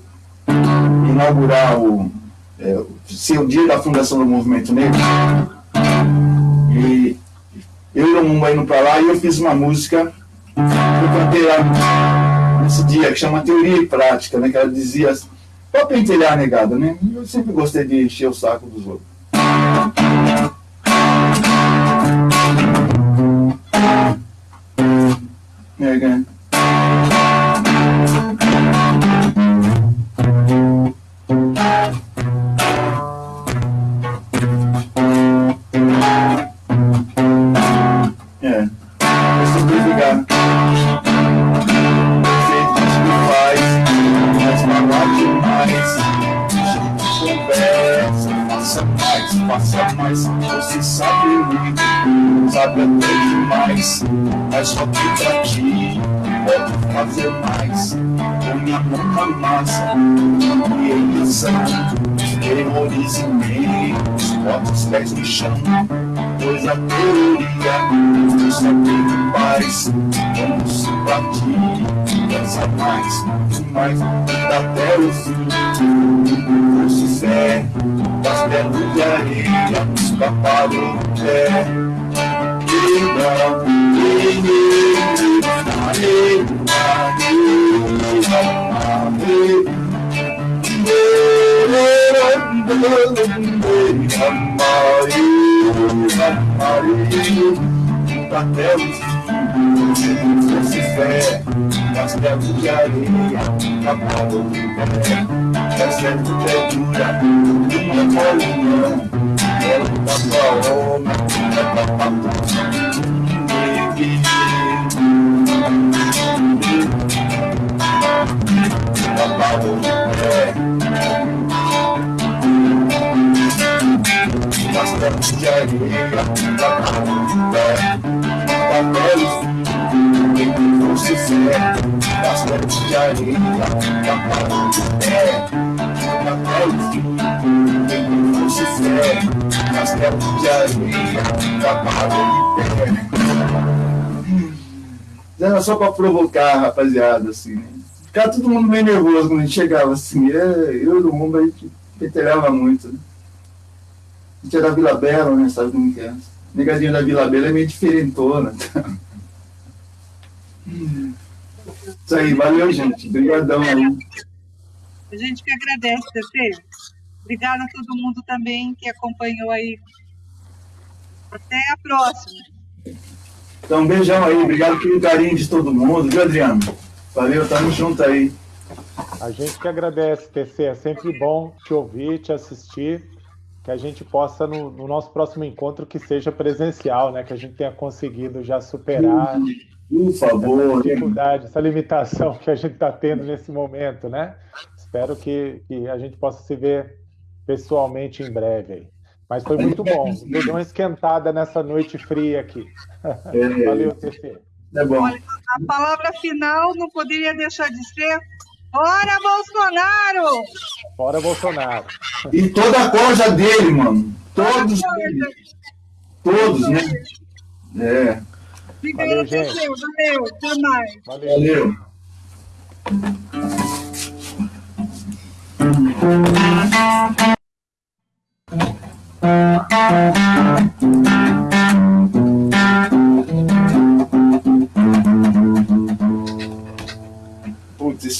inaugurar o. É, ser o dia da fundação do movimento negro. E eu e o Mumba indo para lá e eu fiz uma música eu cantei lá nesse dia, que chama Teoria e Prática, né? Que ela dizia para pentelhar negada, né? Eu sempre gostei de encher o saco dos outros. É, Pois a teoria do saber paz, vamos pra ti, dança mais, mais, até o fim. Fosse fé, das belas de areia, escapar do pé. Maria, Santa Maria, castelos escuros, doce fé, castelo de areia, cavalo de pé, recebe ternura, uma colinha, é da patrona. Cavalo de pé, você fé, castelos de você fé, castelos de Era só para provocar, rapaziada, assim, né? Ficava todo mundo meio nervoso quando a gente chegava, assim. É, eu e o Lumba, a gente petelhava muito, né? A gente era da Vila Bela, né? Sabe como que é? Negadinha da Vila Bela é meio diferentona. *laughs* Isso aí, valeu, gente. Obrigadão aí. A gente que agradece, TT. Obrigada a todo mundo também que acompanhou aí. Até a próxima. Então, um beijão aí. Obrigado pelo carinho de todo mundo, viu, Adriano? Valeu, tamo junto aí. A gente que agradece, TC. É sempre bom te ouvir, te assistir. Que a gente possa, no, no nosso próximo encontro, que seja presencial, né? Que a gente tenha conseguido já superar Por favor. essa dificuldade, essa limitação que a gente está tendo nesse momento, né? Espero que, que a gente possa se ver pessoalmente em breve aí. Mas foi muito bom. Deu uma esquentada nessa noite fria aqui. É, Valeu, TC. é bom. Olha, a palavra final não poderia deixar de ser Fora Bolsonaro! Fora Bolsonaro. E toda a corja dele, mano. Todos. Todos, né? É. Valeu, gente. Valeu, até mais. Valeu. Valeu.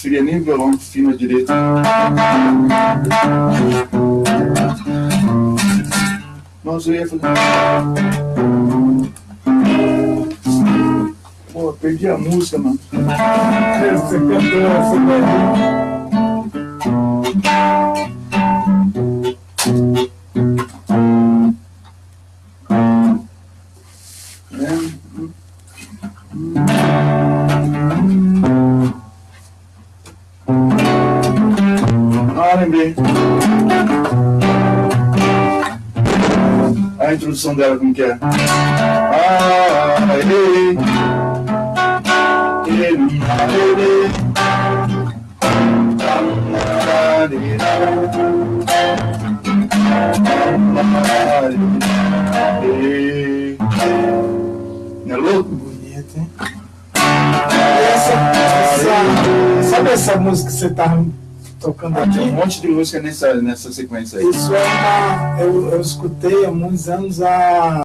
Fria nem violão fino direito. Nossa, eu ia fazer. Pô, perdi a música, mano. Você cantou essa introdução dela, como que é? Ah, ei, ei, ei, ei. É louco? Bonito, hein? Essa, essa- sabe essa música que você tá tocando Ah, tem um aqui? monte de música nessa, nessa sequência aí. Isso é uma. Eu, eu escutei há muitos anos a